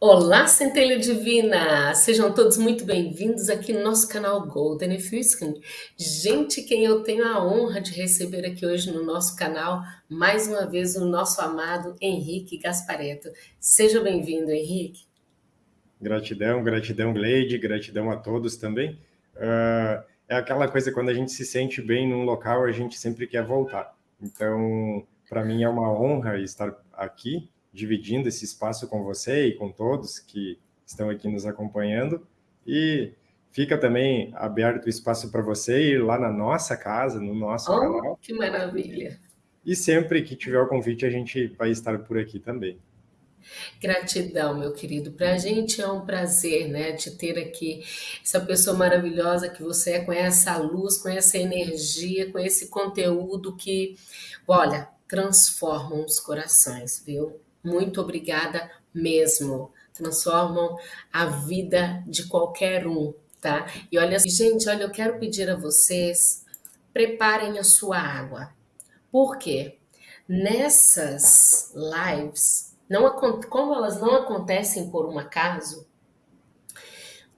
Olá, Centelha Divina! Sejam todos muito bem-vindos aqui no nosso canal Golden Fuskin. Gente, quem eu tenho a honra de receber aqui hoje no nosso canal, mais uma vez o nosso amado Henrique Gaspareto. Seja bem-vindo, Henrique. Gratidão, gratidão, Gleide, gratidão a todos também. Uh, é aquela coisa, quando a gente se sente bem num local, a gente sempre quer voltar. Então, para mim é uma honra estar aqui dividindo esse espaço com você e com todos que estão aqui nos acompanhando. E fica também aberto o espaço para você ir lá na nossa casa, no nosso oh, canal. Que maravilha! E sempre que tiver o convite, a gente vai estar por aqui também. Gratidão, meu querido. Para a gente é um prazer, né, de ter aqui essa pessoa maravilhosa que você é, com essa luz, com essa energia, com esse conteúdo que, olha, transformam os corações, viu? Muito obrigada mesmo. Transformam a vida de qualquer um, tá? E olha, gente, olha, eu quero pedir a vocês, preparem a sua água. Por quê? Nessas lives, não, como elas não acontecem por um acaso,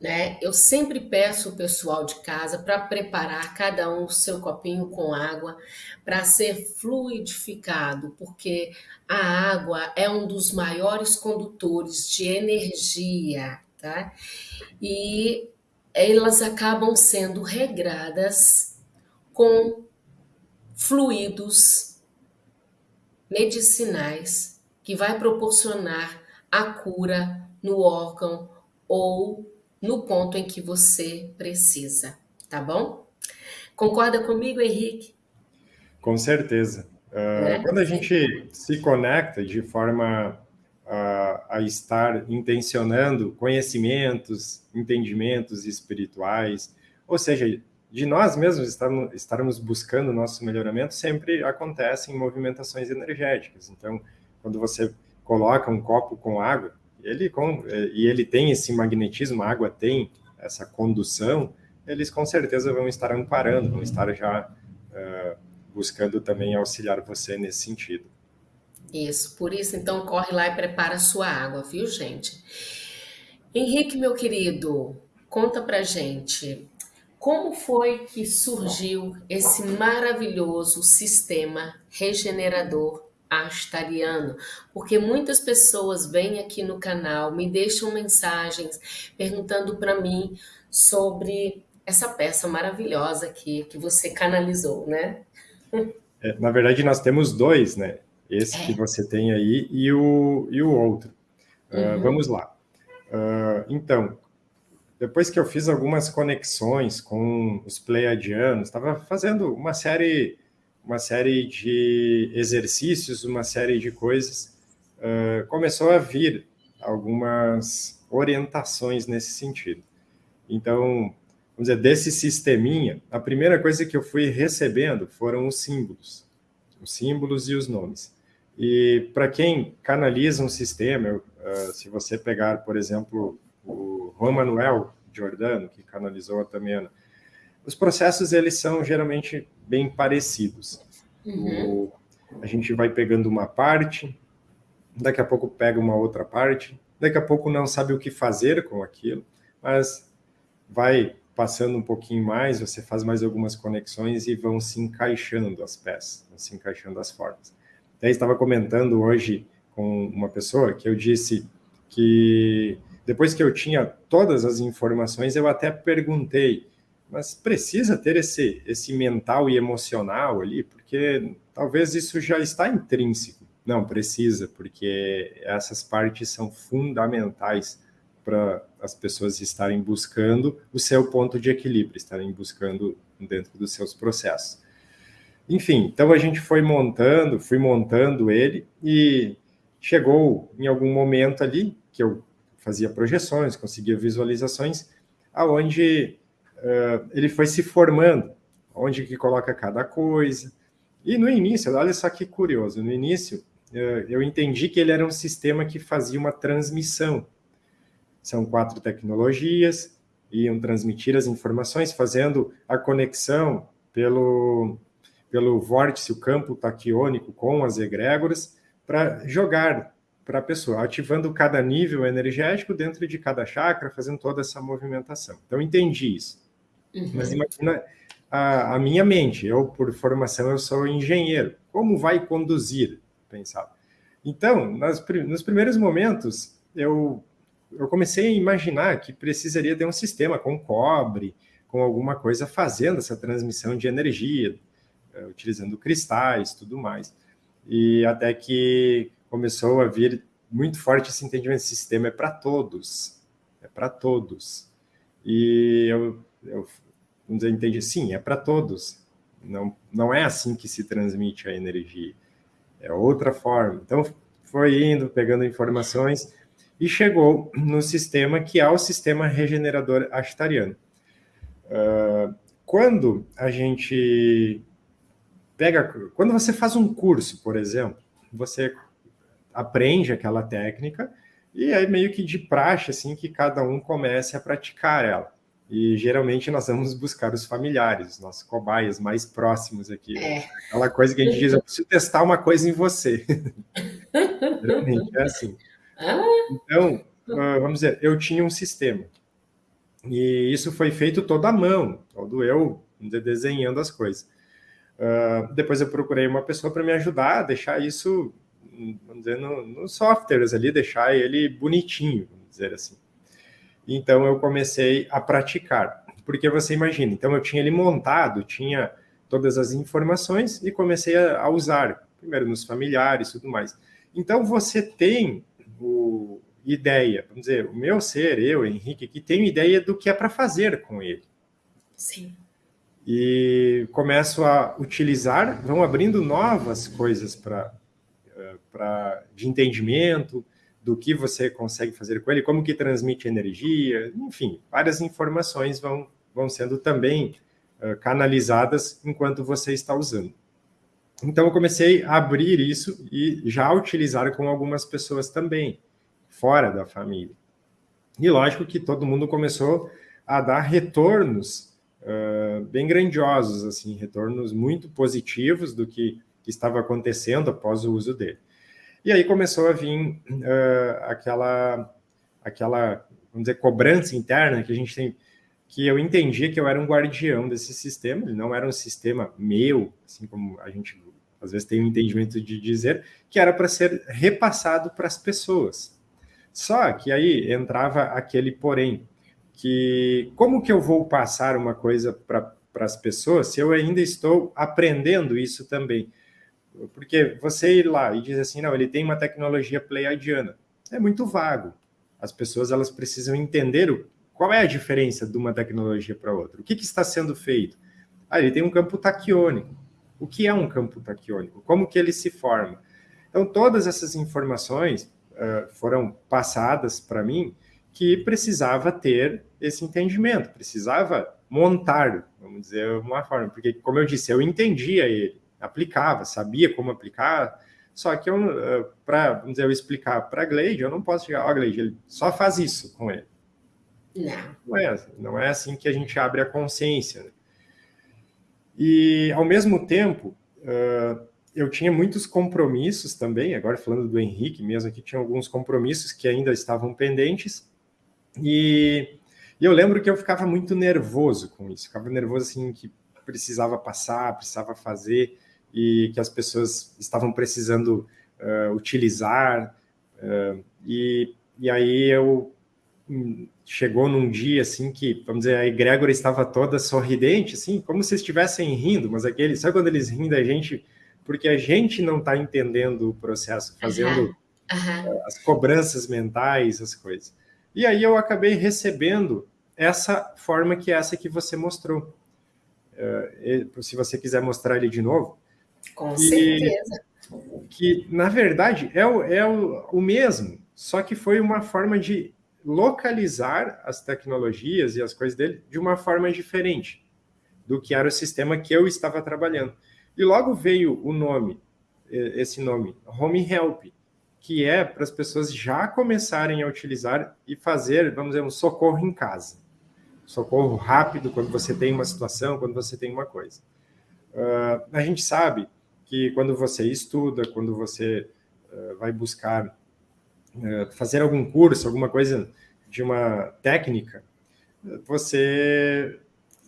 né? Eu sempre peço o pessoal de casa para preparar cada um o seu copinho com água para ser fluidificado, porque a água é um dos maiores condutores de energia, tá? E elas acabam sendo regradas com fluidos medicinais que vai proporcionar a cura no órgão ou no ponto em que você precisa, tá bom? Concorda comigo, Henrique? Com certeza. Uh, é, quando a gente se conecta de forma uh, a estar intencionando conhecimentos, entendimentos espirituais, ou seja, de nós mesmos estarmos, estarmos buscando o nosso melhoramento, sempre acontecem movimentações energéticas. Então, quando você coloca um copo com água, ele com, é, e ele tem esse magnetismo, a água tem essa condução, eles com certeza vão estar amparando, vão estar já uh, buscando também auxiliar você nesse sentido. Isso, por isso então corre lá e prepara sua água, viu gente? Henrique, meu querido, conta pra gente, como foi que surgiu esse maravilhoso sistema regenerador astariano, porque muitas pessoas vêm aqui no canal, me deixam mensagens perguntando para mim sobre essa peça maravilhosa aqui que você canalizou, né? É, na verdade, nós temos dois, né? Esse é. que você tem aí e o, e o outro. Uh, Vamos lá. Uh, então, depois que eu fiz algumas conexões com os pleiadianos, estava fazendo uma série uma série de exercícios, uma série de coisas, uh, começou a vir algumas orientações nesse sentido. Então, vamos dizer, desse sisteminha, a primeira coisa que eu fui recebendo foram os símbolos, os símbolos e os nomes. E para quem canaliza um sistema, eu, uh, se você pegar, por exemplo, o Juan Manuel Giordano, que canalizou a Tamena, os processos, eles são geralmente bem parecidos. Uhum. O, a gente vai pegando uma parte, daqui a pouco pega uma outra parte, daqui a pouco não sabe o que fazer com aquilo, mas vai passando um pouquinho mais, você faz mais algumas conexões e vão se encaixando as peças, vão se encaixando as formas. Até estava comentando hoje com uma pessoa que eu disse que depois que eu tinha todas as informações, eu até perguntei mas precisa ter esse, esse mental e emocional ali, porque talvez isso já está intrínseco. Não, precisa, porque essas partes são fundamentais para as pessoas estarem buscando o seu ponto de equilíbrio, estarem buscando dentro dos seus processos. Enfim, então a gente foi montando, fui montando ele e chegou em algum momento ali que eu fazia projeções, conseguia visualizações, aonde uh, ele foi se formando, onde que coloca cada coisa. E no início, olha só que curioso, no início uh, eu entendi que ele era um sistema que fazia uma transmissão. São quatro tecnologias, iam transmitir as informações, fazendo a conexão pelo, pelo vórtice, o campo taquiônico com as egrégoras, para jogar para a pessoa, ativando cada nível energético dentro de cada chakra, fazendo toda essa movimentação. Então, entendi isso. Uhum. Mas imagina a, a, minha mente, eu, por formação, eu sou engenheiro. Como vai conduzir? Pensava. Então, nas, nos primeiros momentos, eu, eu comecei a imaginar que precisaria ter um sistema com cobre, com alguma coisa fazendo essa transmissão de energia, eh, utilizando cristais, tudo mais. E até que começou a vir muito forte esse entendimento, esse sistema é para todos, é para todos. E eu, eu vamos dizer, entendi, sim, é para todos. Não, não é assim que se transmite a energia, é outra forma. Então, foi indo, pegando informações e chegou no sistema que é o sistema regenerador ashtariano. Uh, quando a gente pega, quando você faz um curso, por exemplo, você aprende aquela técnica e aí meio que de praxe assim que cada um comece a praticar ela. E geralmente nós vamos buscar os familiares, os nossos cobaias mais próximos aqui. É. Aquela coisa que a gente diz, eu preciso testar uma coisa em você. geralmente é assim. Ah. Então, ah, vamos dizer, eu tinha um sistema. E isso foi feito toda à mão, todo eu desenhando as coisas. Uh, depois eu procurei uma pessoa para me ajudar a deixar isso, vamos dizer, nos no softwares ali, deixar ele bonitinho, vamos dizer assim. Então eu comecei a praticar, porque você imagina, então eu tinha ele montado, tinha todas as informações e comecei a, usar, primeiro nos familiares e tudo mais. Então você tem o, ideia, vamos dizer, o meu ser, eu, Henrique, que tenho ideia do que é para fazer com ele. Sim. E começo a utilizar, vão abrindo novas coisas para eh, de entendimento, do que você consegue fazer com ele, como que transmite energia, enfim, várias informações vão, vão sendo também uh, canalizadas enquanto você está usando. Então, eu comecei a abrir isso e já utilizar com algumas pessoas também, fora da família. E lógico que todo mundo começou a dar retornos uh, bem grandiosos, assim, retornos muito positivos do que, que estava acontecendo após o uso dele. E aí começou a vir uh, aquela, aquela, vamos dizer, cobrança interna que a gente tem, que eu entendia que eu era um guardião desse sistema, ele não era um sistema meu, assim como a gente às vezes tem um entendimento de dizer, que era para ser repassado para as pessoas. Só que aí entrava aquele porém, que como que eu vou passar uma coisa para as pessoas se eu ainda estou aprendendo isso também? Porque você ir lá e dizer assim, não, ele tem uma tecnologia pleiadiana, é muito vago. As pessoas elas precisam entender o, qual é a diferença de uma tecnologia para outra. O que, que, está sendo feito? Ah, ele tem um campo taquiônico. O que é um campo taquiônico? Como que ele se forma? Então, todas essas informações uh, foram passadas para mim que precisava ter esse entendimento, precisava montar, vamos dizer, uma forma, porque, como eu disse, eu entendia ele, aplicava, sabia como aplicar, só que eu, eh, para eu explicar para a Glade, eu não posso chegar, ó, oh, Glade, ele só faz isso com ele. Não. Não é, assim, não é assim que a gente abre a consciência. Né? E, ao mesmo tempo, uh, eu tinha muitos compromissos também, agora falando do Henrique mesmo, que tinha alguns compromissos que ainda estavam pendentes, e, e eu lembro que eu ficava muito nervoso com isso, ficava nervoso assim, que precisava passar, precisava fazer, e que as pessoas estavam precisando uh, utilizar. Uh, e, e aí eu hum, chegou num dia assim que, vamos dizer, a egrégora estava toda sorridente, assim, como se estivessem rindo, mas aquele, sabe quando eles riem da gente? Porque a gente não está entendendo o processo, fazendo uhum. Uhum. as cobranças mentais, as coisas. E aí eu acabei recebendo essa forma que é essa que você mostrou. Uh, se você quiser mostrar ele de novo, com certeza. Que, na verdade, é, o, é o, o mesmo, só que foi uma forma de localizar as tecnologias e as coisas dele de uma forma diferente do que era o sistema que eu estava trabalhando. E logo veio o nome, esse nome, Home Help, que é para as pessoas já começarem a utilizar e fazer, vamos dizer, um socorro em casa. Socorro rápido quando você tem uma situação, quando você tem uma coisa. Uh, a gente sabe que quando você estuda, quando você uh, vai buscar uh, fazer algum curso, alguma coisa de uma técnica, você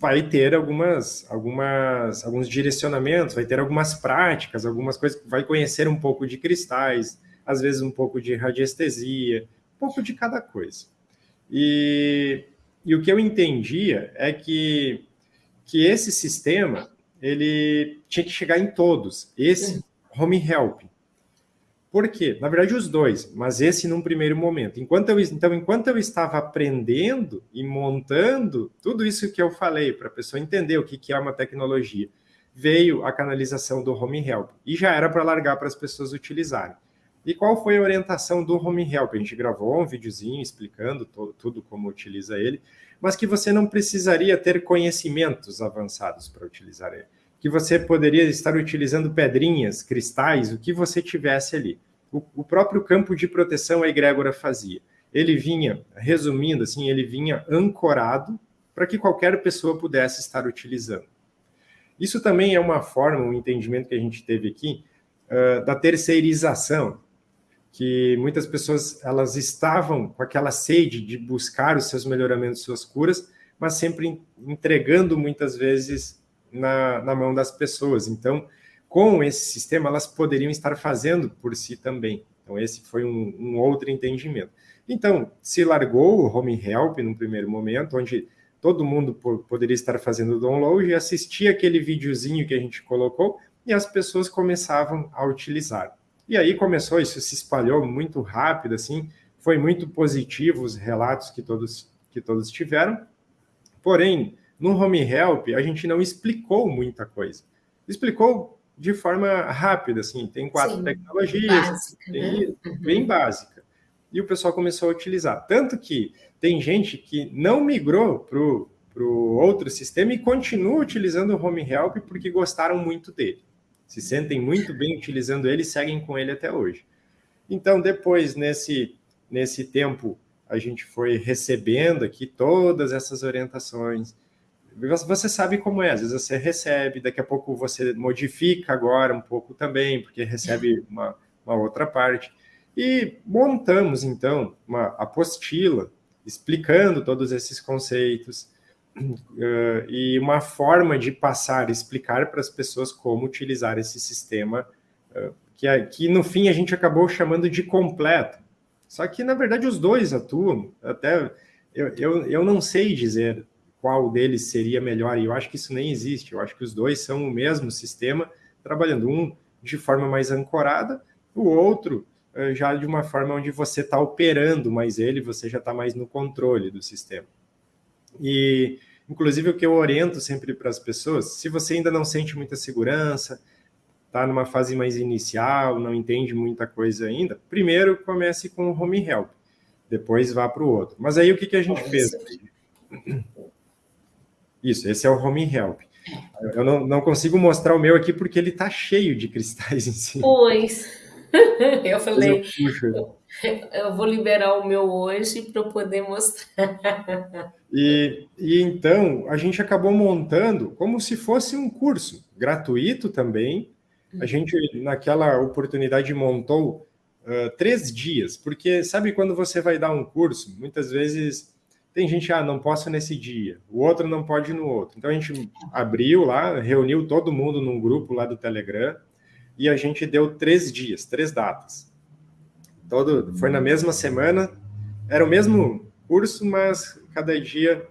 vai ter algumas, algumas, alguns direcionamentos, vai ter algumas práticas, algumas coisas, vai conhecer um pouco de cristais, às vezes um pouco de radiestesia, um pouco de cada coisa. E, e o que eu entendia é que, que esse sistema, ele tinha que chegar em todos, esse home help. Por quê? Na verdade, os dois, mas esse num primeiro momento. Enquanto eu, então, enquanto eu estava aprendendo e montando tudo isso que eu falei, para a pessoa entender o que, que é uma tecnologia, veio a canalização do Home Help. E já era para largar para as pessoas utilizarem. E qual foi a orientação do Home Help? A gente gravou um videozinho explicando tudo como utiliza ele, mas que você não precisaria ter conhecimentos avançados para utilizar ele que você poderia estar utilizando pedrinhas, cristais, o que você tivesse ali. O, o próprio campo de proteção a egrégora fazia. Ele vinha, resumindo assim, ele vinha ancorado para que qualquer pessoa pudesse estar utilizando. Isso também é uma forma, um entendimento que a gente teve aqui, uh, da terceirização, que muitas pessoas elas estavam com aquela sede de buscar os seus melhoramentos, suas curas, mas sempre entregando muitas vezes na, na mão das pessoas. Então, com esse sistema, elas poderiam estar fazendo por si também. Então, esse foi um, um outro entendimento. Então, se largou o Home Help no primeiro momento, onde todo mundo poderia estar fazendo download e assistir aquele videozinho que a gente colocou, e as pessoas começavam a utilizar. E aí começou, isso se espalhou muito rápido, assim, foi muito positivo os relatos que todos, que todos tiveram, porém, no Home Help, a gente não explicou muita coisa. Explicou de forma rápida, assim, tem quatro Sim, tecnologias, básica, tem, né? Uhum. bem básica. E o pessoal começou a utilizar. Tanto que tem gente que não migrou para o outro sistema e continua utilizando o Home Help porque gostaram muito dele. Se sentem muito bem utilizando ele e seguem com ele até hoje. Então, depois, nesse, nesse tempo, a gente foi recebendo aqui todas essas orientações, você sabe como é, às vezes você recebe, daqui a pouco você modifica agora um pouco também, porque recebe uma, uma outra parte. E montamos, então, uma apostila explicando todos esses conceitos uh, e uma forma de passar, explicar para as pessoas como utilizar esse sistema, uh, que, que no fim a gente acabou chamando de completo. Só que, na verdade, os dois atuam, até eu, eu, eu não sei dizer qual deles seria melhor, e eu acho que isso nem existe, eu acho que os dois são o mesmo sistema, trabalhando um de forma mais ancorada, o outro eh, já de uma forma onde você está operando mais ele, você já está mais no controle do sistema. E, inclusive, o que eu oriento sempre para as pessoas, se você ainda não sente muita segurança, está numa fase mais inicial, não entende muita coisa ainda, primeiro comece com o Home Help, depois vá para o outro. Mas aí o que, que a gente fez? Isso, esse é o Home Help. Eu não, não consigo mostrar o meu aqui porque ele está cheio de cristais em cima. Pois. Eu falei, eu, eu, vou liberar o meu hoje para poder mostrar. E, e então, a gente acabou montando como se fosse um curso, gratuito também. A gente, naquela oportunidade, montou uh, três dias, porque sabe quando você vai dar um curso, muitas vezes tem gente, ah, não posso nesse dia, o outro não pode no outro. Então a gente abriu lá, reuniu todo mundo num grupo lá do Telegram e a gente deu três dias, três datas. Todo, foi na mesma semana, era o mesmo curso, mas cada dia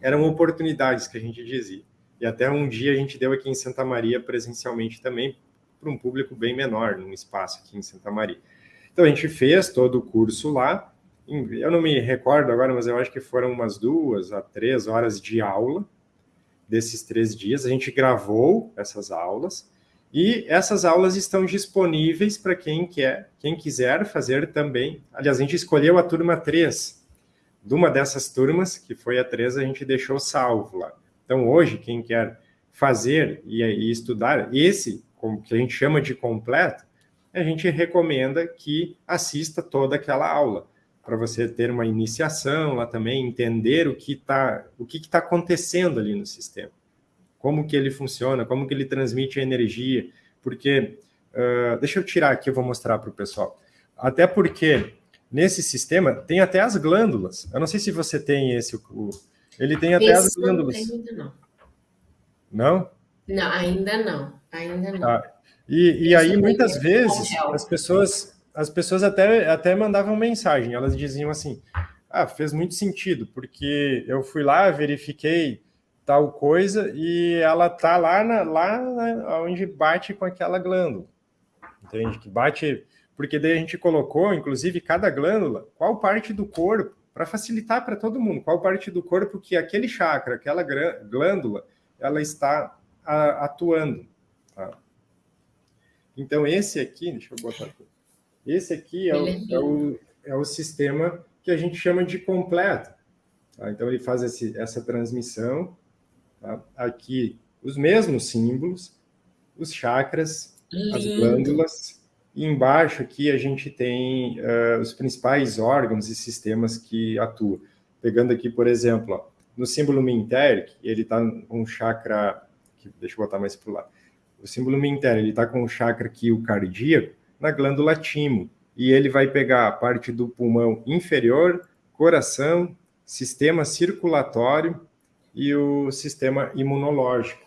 eram oportunidades que a gente dizia. E até um dia a gente deu aqui em Santa Maria presencialmente também, para um público bem menor, num espaço aqui em Santa Maria. Então a gente fez todo o curso lá, eu não me recordo agora, mas eu acho que foram umas duas a três horas de aula desses três dias. A gente gravou essas aulas e essas aulas estão disponíveis para quem quer, quem quiser fazer também. Aliás, a gente escolheu a turma 3. De uma dessas turmas, que foi a 3, a gente deixou salvo lá. Então, hoje, quem quer fazer e, e estudar esse, que a gente chama de completo, a gente recomenda que assista toda aquela aula para você ter uma iniciação lá também, entender o que está o que está acontecendo ali no sistema, como que ele funciona, como que ele transmite a energia, porque uh, deixa eu tirar aqui, eu vou mostrar para o pessoal. Até porque nesse sistema tem até as glândulas. Eu não sei se você tem esse. O, ele tem até esse as glândulas. Não, ainda não. Não? Não, ainda não. Ainda não. Ah, e, e aí, muitas vezes, as pessoas, as pessoas até, até mandavam mensagem. Elas diziam assim: Ah, fez muito sentido, porque eu fui lá, verifiquei tal coisa e ela tá lá, na, lá onde bate com aquela glândula. Entende? Que bate. Porque daí a gente colocou, inclusive, cada glândula, qual parte do corpo, para facilitar para todo mundo, qual parte do corpo que aquele chakra, aquela glândula, ela está a, atuando. Tá? Então, esse aqui, deixa eu botar aqui. Esse aqui é o, é o, é o sistema que a gente chama de completo. Tá? Então, ele faz esse, essa transmissão. Tá? Aqui, os mesmos símbolos, os chakras, Lindo. as glândulas. E embaixo aqui a gente tem uh, os principais órgãos e sistemas que atuam. Pegando aqui, por exemplo, ó, no símbolo Minter, ele está com um chakra... Aqui, deixa eu botar mais para o lado. O símbolo Minter, ele está com o chakra aqui, o cardíaco, na glândula timo. E ele vai pegar a parte do pulmão inferior, coração, sistema circulatório e o sistema imunológico.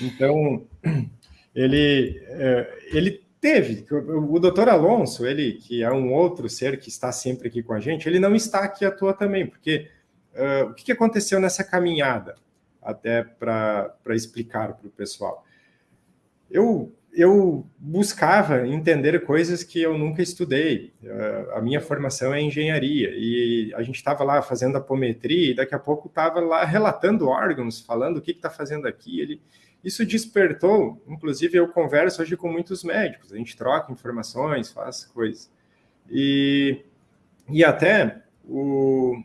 Então, ele, é, ele teve, o doutor Alonso, ele que é um outro ser que está sempre aqui com a gente, ele não está aqui à toa também, porque uh, o que aconteceu nessa caminhada, até para explicar para o pessoal? Eu, eu buscava entender coisas que eu nunca estudei, uh, a minha formação é engenharia, e a gente estava lá fazendo apometria, e daqui a pouco estava lá relatando órgãos, falando o que está fazendo aqui, ele isso despertou, inclusive eu converso hoje com muitos médicos, a gente troca informações, faz coisas. E, e até o,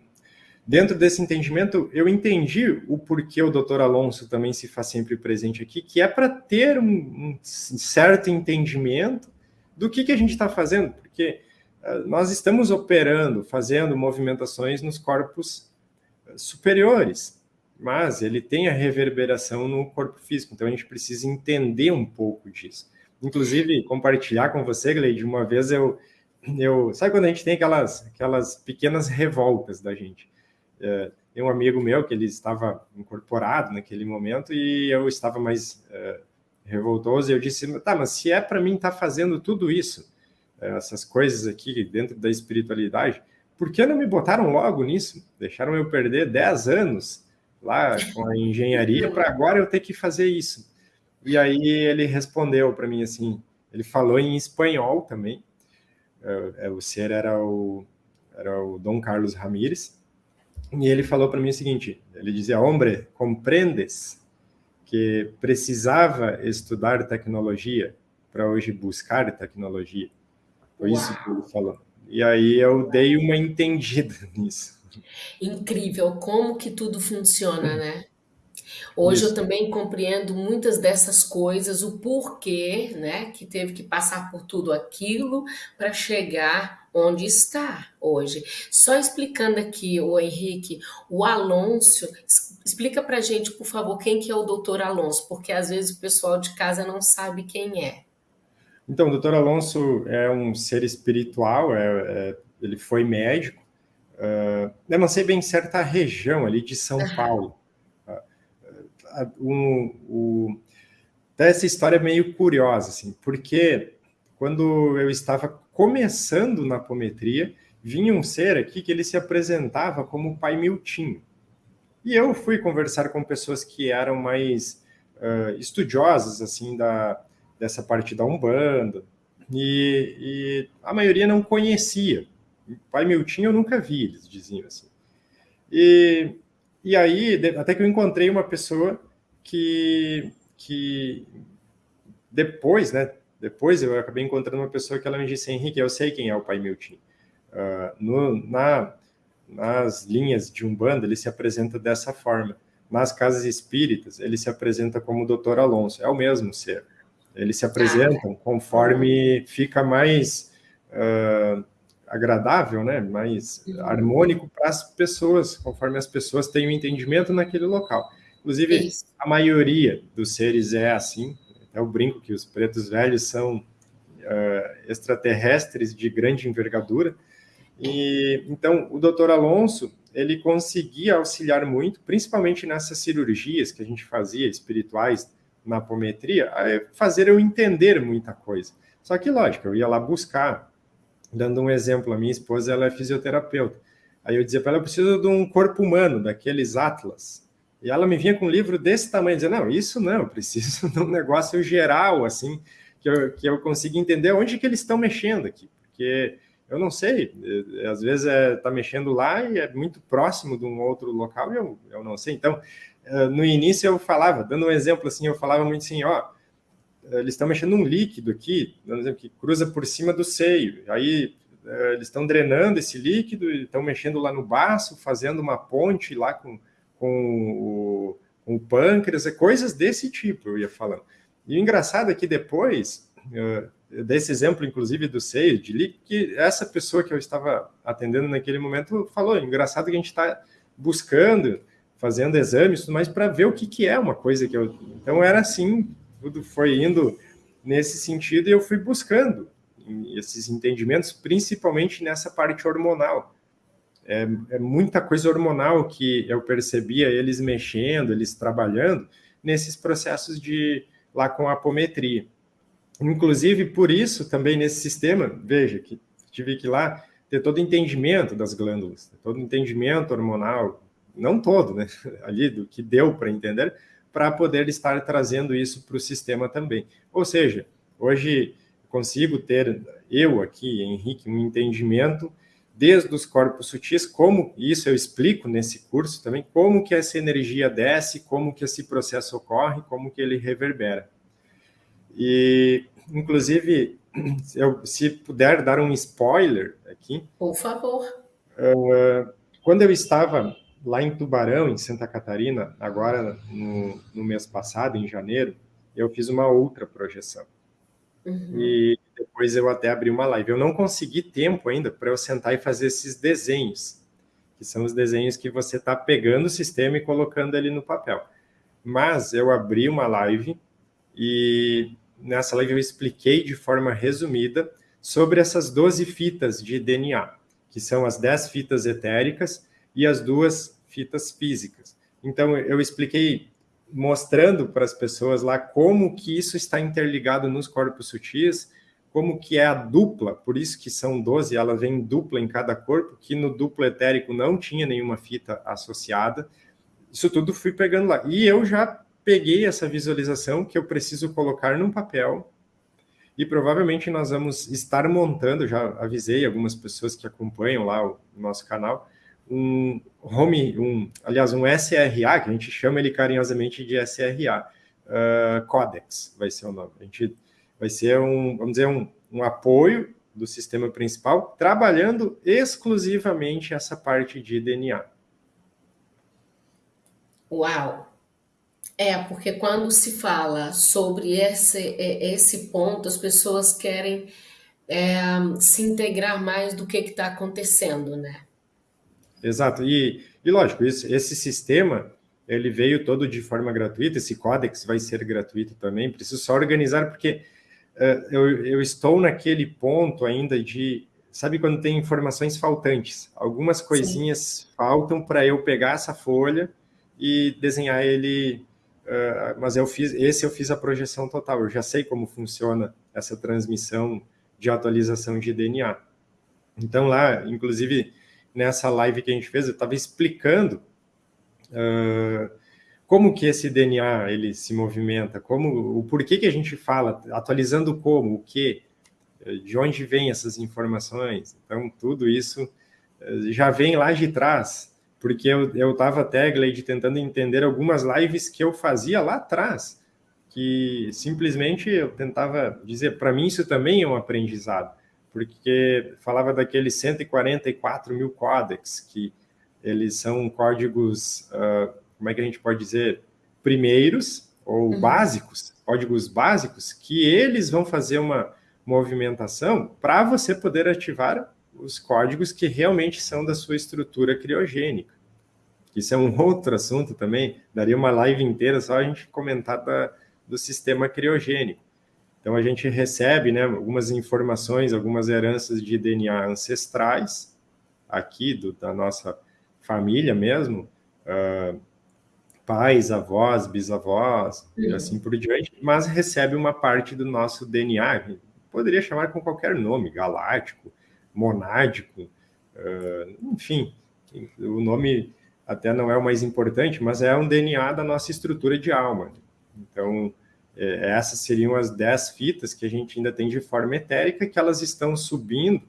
dentro desse entendimento, eu entendi o porquê o doutor Alonso também se faz sempre presente aqui, que é para ter um, um, certo entendimento do que, que a gente está fazendo, porque uh, nós estamos operando, fazendo movimentações nos corpos superiores mas ele tem a reverberação no corpo físico, então a gente precisa entender um pouco disso. Inclusive, compartilhar com você, Gleide, uma vez eu, eu... Sabe quando a gente tem aquelas, aquelas pequenas revoltas da gente? É, tem um amigo meu que ele estava incorporado naquele momento e eu estava mais é, revoltoso e eu disse, tá, mas se é para mim estar tá fazendo tudo isso, é, essas coisas aqui dentro da espiritualidade, por que não me botaram logo nisso? Deixaram eu perder 10 anos lá com a engenharia para agora eu ter que fazer isso. E aí ele respondeu para mim assim, ele falou em espanhol também. É, é, o ser era o era o Dom Carlos Ramírez. E ele falou para mim o seguinte, ele dizia: "Hombre, compreendes que precisava estudar tecnologia para hoje buscar tecnologia?" Foi Uau. isso que ele falou. E aí eu dei uma entendida nisso. Incrível como que tudo funciona, né? Hoje Isso. eu também compreendo muitas dessas coisas, o porquê, né, que teve que passar por tudo aquilo para chegar onde está hoje. Só explicando aqui, o Henrique, o Alonso, explica para gente, por favor, quem que é o doutor Alonso, porque às vezes o pessoal de casa não sabe quem é. Então, o doutor Alonso é um ser espiritual, é, é, ele foi médico, Uh, eu não sei bem certa região ali de São Paulo. Uh, um, um, essa história é meio curiosa, assim, porque quando eu estava começando na apometria, vinha um ser aqui que ele se apresentava como pai Miltinho. E eu fui conversar com pessoas que eram mais uh, estudiosas, assim, da, dessa parte da Umbanda, e, e a maioria não conhecia. Pai Miltinho eu nunca vi, eles diziam assim. E, e aí, até que eu encontrei uma pessoa que, que depois, né, depois eu acabei encontrando uma pessoa que ela me disse, Henrique, eu sei quem é o Pai Miltinho. Uh, no, na, nas linhas de Umbanda, ele se apresenta dessa forma. Nas casas espíritas, ele se apresenta como o Doutor Alonso, é o mesmo ser. Eles se apresentam conforme fica mais... Uh, agradável, né, mais harmônico para as pessoas, conforme as pessoas têm o um entendimento naquele local. Inclusive, Isso. a maioria dos seres é assim. Até o brinco que os pretos velhos são uh, extraterrestres de grande envergadura. E, então, o doutor Alonso, ele conseguia auxiliar muito, principalmente nessas cirurgias que a gente fazia, espirituais, na apometria, a fazer eu entender muita coisa. Só que, lógico, eu ia lá buscar, dando um exemplo, a minha esposa, ela é fisioterapeuta. Aí eu dizia para ela, eu preciso de um corpo humano, daqueles atlas. E ela me vinha com um livro desse tamanho, dizia, não, isso não, eu preciso de um negócio geral, assim, que eu, que eu consiga entender onde que eles estão mexendo aqui, porque eu não sei, eh, às vezes está é, tá mexendo lá e é muito próximo de um outro local e eu, eu não sei. Então, eh, no início eu falava, dando um exemplo assim, eu falava muito assim, ó, eles estão mexendo um líquido aqui, dando um exemplo, que cruza por cima do seio, aí eh, eles estão drenando esse líquido, estão mexendo lá no baço, fazendo uma ponte lá com, com o, com o pâncreas, coisas desse tipo, eu ia falando. E o engraçado é que depois, desse exemplo, inclusive, do seio, de líquido, que essa pessoa que eu estava atendendo naquele momento falou, engraçado que a gente está buscando, fazendo exames, mas para ver o que, que é uma coisa que eu... Então, era assim, tudo foi indo nesse sentido e eu fui buscando esses entendimentos, principalmente nessa parte hormonal. É, é, muita coisa hormonal que eu percebia eles mexendo, eles trabalhando nesses processos de lá com apometria. Inclusive, por isso, também nesse sistema, veja, que tive que lá ter todo o entendimento das glândulas, todo o entendimento hormonal, não todo, né, ali do que deu para entender, para poder estar trazendo isso para o sistema também. Ou seja, hoje consigo ter, eu aqui, Henrique, um entendimento desde os corpos sutis, como, isso eu explico nesse curso também, como que essa energia desce, como que esse processo ocorre, como que ele reverbera. E, inclusive, eu, se puder dar um spoiler aqui. Por favor. Uh, quando eu estava lá em Tubarão, em Santa Catarina, agora no, no mês passado, em janeiro, eu fiz uma outra projeção. Uhum. E depois eu até abri uma live. Eu não consegui tempo ainda para eu sentar e fazer esses desenhos, que são os desenhos que você está pegando o sistema e colocando ele no papel. Mas eu abri uma live e nessa live eu expliquei de forma resumida sobre essas 12 fitas de DNA, que são as 10 fitas etéricas e as duas fitas físicas. Então, eu expliquei mostrando para as pessoas lá como que isso está interligado nos corpos sutis, como que é a dupla, por isso que são 12, ela vem dupla em cada corpo, que no duplo etérico não tinha nenhuma fita associada. Isso tudo fui pegando lá. E eu já peguei essa visualização que eu preciso colocar num papel e provavelmente nós vamos estar montando, já avisei algumas pessoas que acompanham lá o nosso canal, um home, um, aliás, um SRA, que a gente chama ele carinhosamente de SRA, uh, Codex vai ser o nome. A gente vai ser um, vamos dizer, um, um apoio do sistema principal, trabalhando exclusivamente essa parte de DNA. Uau! É, porque quando se fala sobre esse, esse ponto, as pessoas querem é, se integrar mais do que está acontecendo, né? Exato, e, e lógico, esse, esse sistema, ele veio todo de forma gratuita, esse códex vai ser gratuito também, preciso só organizar, porque eu, eu estou naquele ponto ainda de, sabe quando tem informações faltantes, algumas coisinhas Sim. faltam para eu pegar essa folha e desenhar ele uh, mas eu fiz, esse eu fiz a projeção total, eu já sei como funciona essa transmissão de atualização de DNA. Então lá, inclusive, nessa live que a gente fez, eu estava explicando uh, como que esse DNA ele se movimenta, como o porquê que a gente fala, atualizando como, o que, de onde vem essas informações. Então, tudo isso já vem lá de trás, porque eu estava até, Gleide, tentando entender algumas lives que eu fazia lá atrás, que simplesmente eu tentava dizer, para mim isso também é um aprendizado, porque falava daqueles 144 mil códex, que eles são códigos, uh, como é que a gente pode dizer, primeiros ou uhum. básicos, códigos básicos, que eles vão fazer uma movimentação para você poder ativar os códigos que realmente são da sua estrutura criogênica. Isso é um outro assunto também, daria uma live inteira só a gente comentar da, do sistema criogênico. Então, a gente recebe né, algumas informações, algumas heranças de DNA ancestrais, aqui do, da nossa família mesmo, uh, pais, avós, bisavós, e assim por diante, mas recebe uma parte do nosso DNA, poderia chamar com qualquer nome, galáctico, monádico, uh, enfim, o nome até não é o mais importante, mas é um DNA da nossa estrutura de alma. Então, é, essas seriam as dez fitas que a gente ainda tem de forma etérica, que elas estão subindo,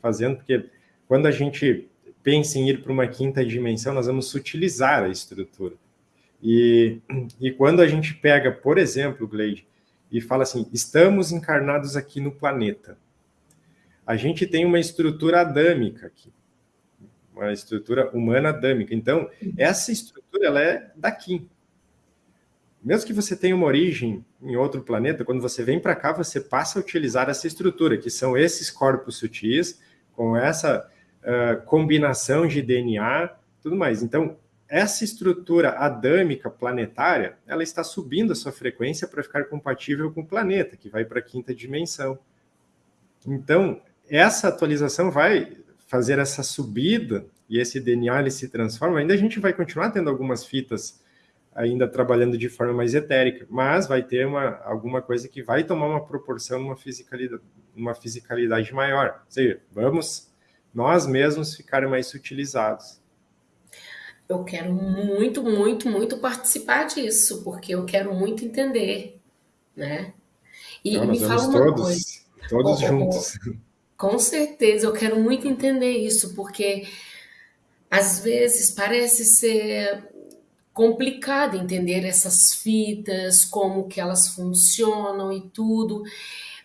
fazendo, porque quando a gente pensa em ir para uma quinta dimensão, nós vamos sutilizar a estrutura. E, e quando a gente pega, por exemplo, Gleide, e fala assim, estamos encarnados aqui no planeta, a gente tem uma estrutura adâmica aqui, uma estrutura humana adâmica. Então, essa estrutura ela é daqui. Mesmo que você tenha uma origem em outro planeta, quando você vem para cá, você passa a utilizar essa estrutura, que são esses corpos sutis, com essa uh, combinação de DNA, tudo mais. Então, essa estrutura adâmica planetária, ela está subindo a sua frequência para ficar compatível com o planeta, que vai para a quinta dimensão. Então, essa atualização vai fazer essa subida e esse DNA ele se transforma. Ainda a gente vai continuar tendo algumas fitas ainda trabalhando de forma mais etérica, mas vai ter uma, alguma coisa que vai tomar uma proporção, uma fisicalidade, uma fisicalidade maior. Ou seja, vamos nós mesmos ficar mais utilizados eu quero muito, muito, muito participar disso, porque eu quero muito entender, né? E Não, me fala uma todos, coisa. Todos oh, juntos. Oh, com certeza, eu quero muito entender isso, porque às vezes parece ser complicado entender essas fitas, como que elas funcionam e tudo.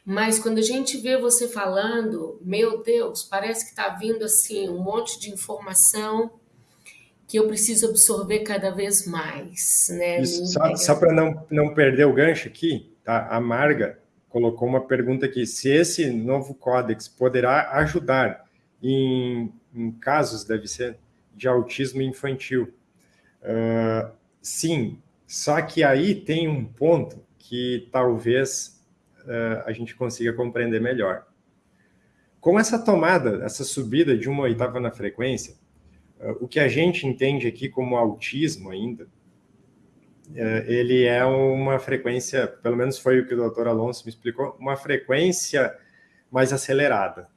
Mas quando a gente vê você falando, meu Deus, parece que está vindo assim um monte de informação que eu preciso absorver cada vez mais. Né? Isso, só, só para não, não perder o gancho aqui, tá? a Marga colocou uma pergunta aqui, se esse novo códex poderá ajudar em, em casos, deve ser, de autismo infantil. Uh, sim, só que aí tem um ponto que talvez uh, a gente consiga compreender melhor. Com essa tomada, essa subida de uma oitava na frequência, o que a gente entende aqui como autismo ainda, é, ele é uma frequência, pelo menos foi o que o doutor Alonso me explicou, uma frequência mais acelerada.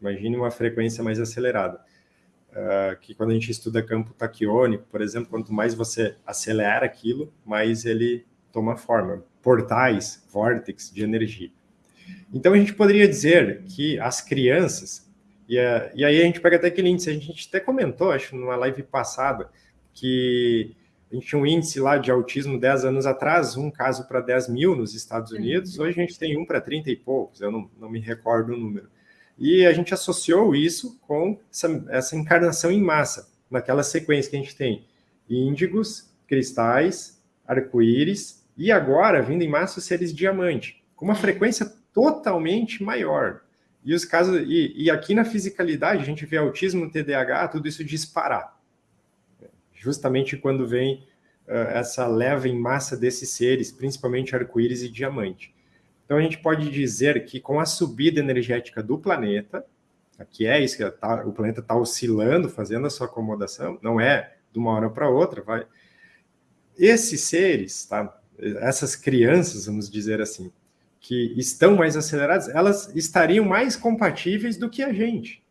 Imagine uma frequência mais acelerada. Uh, que quando a gente estuda campo taquiônico, por exemplo, quanto mais você acelera aquilo, mais ele toma forma. Portais, vórtex de energia. Então a gente poderia dizer que as crianças, e, uh, e aí a gente pega até aquele índice, a gente até comentou, acho, numa live passada, que a gente tinha um índice lá de autismo 10 anos atrás, um caso para 10 mil nos Estados Unidos, hoje a gente tem um para 30 e poucos, eu não, não me recordo o número. E a gente associou isso com essa, essa encarnação em massa, naquela sequência que a gente tem índigos, cristais, arco-íris, e agora, vindo em massa, seres diamante, com uma frequência totalmente maior. E os casos, e, e aqui na fisicalidade, a gente vê autismo, TDAH, tudo isso disparar. Justamente quando vem uh, essa leva em massa desses seres, principalmente arco-íris e diamante. Então a gente pode dizer que com a subida energética do planeta, aqui é isso que tá, o planeta está oscilando, fazendo a sua acomodação, não é de uma hora para outra, vai. Esses seres, tá? essas crianças, vamos dizer assim, que estão mais aceleradas, elas estariam mais compatíveis do que a gente.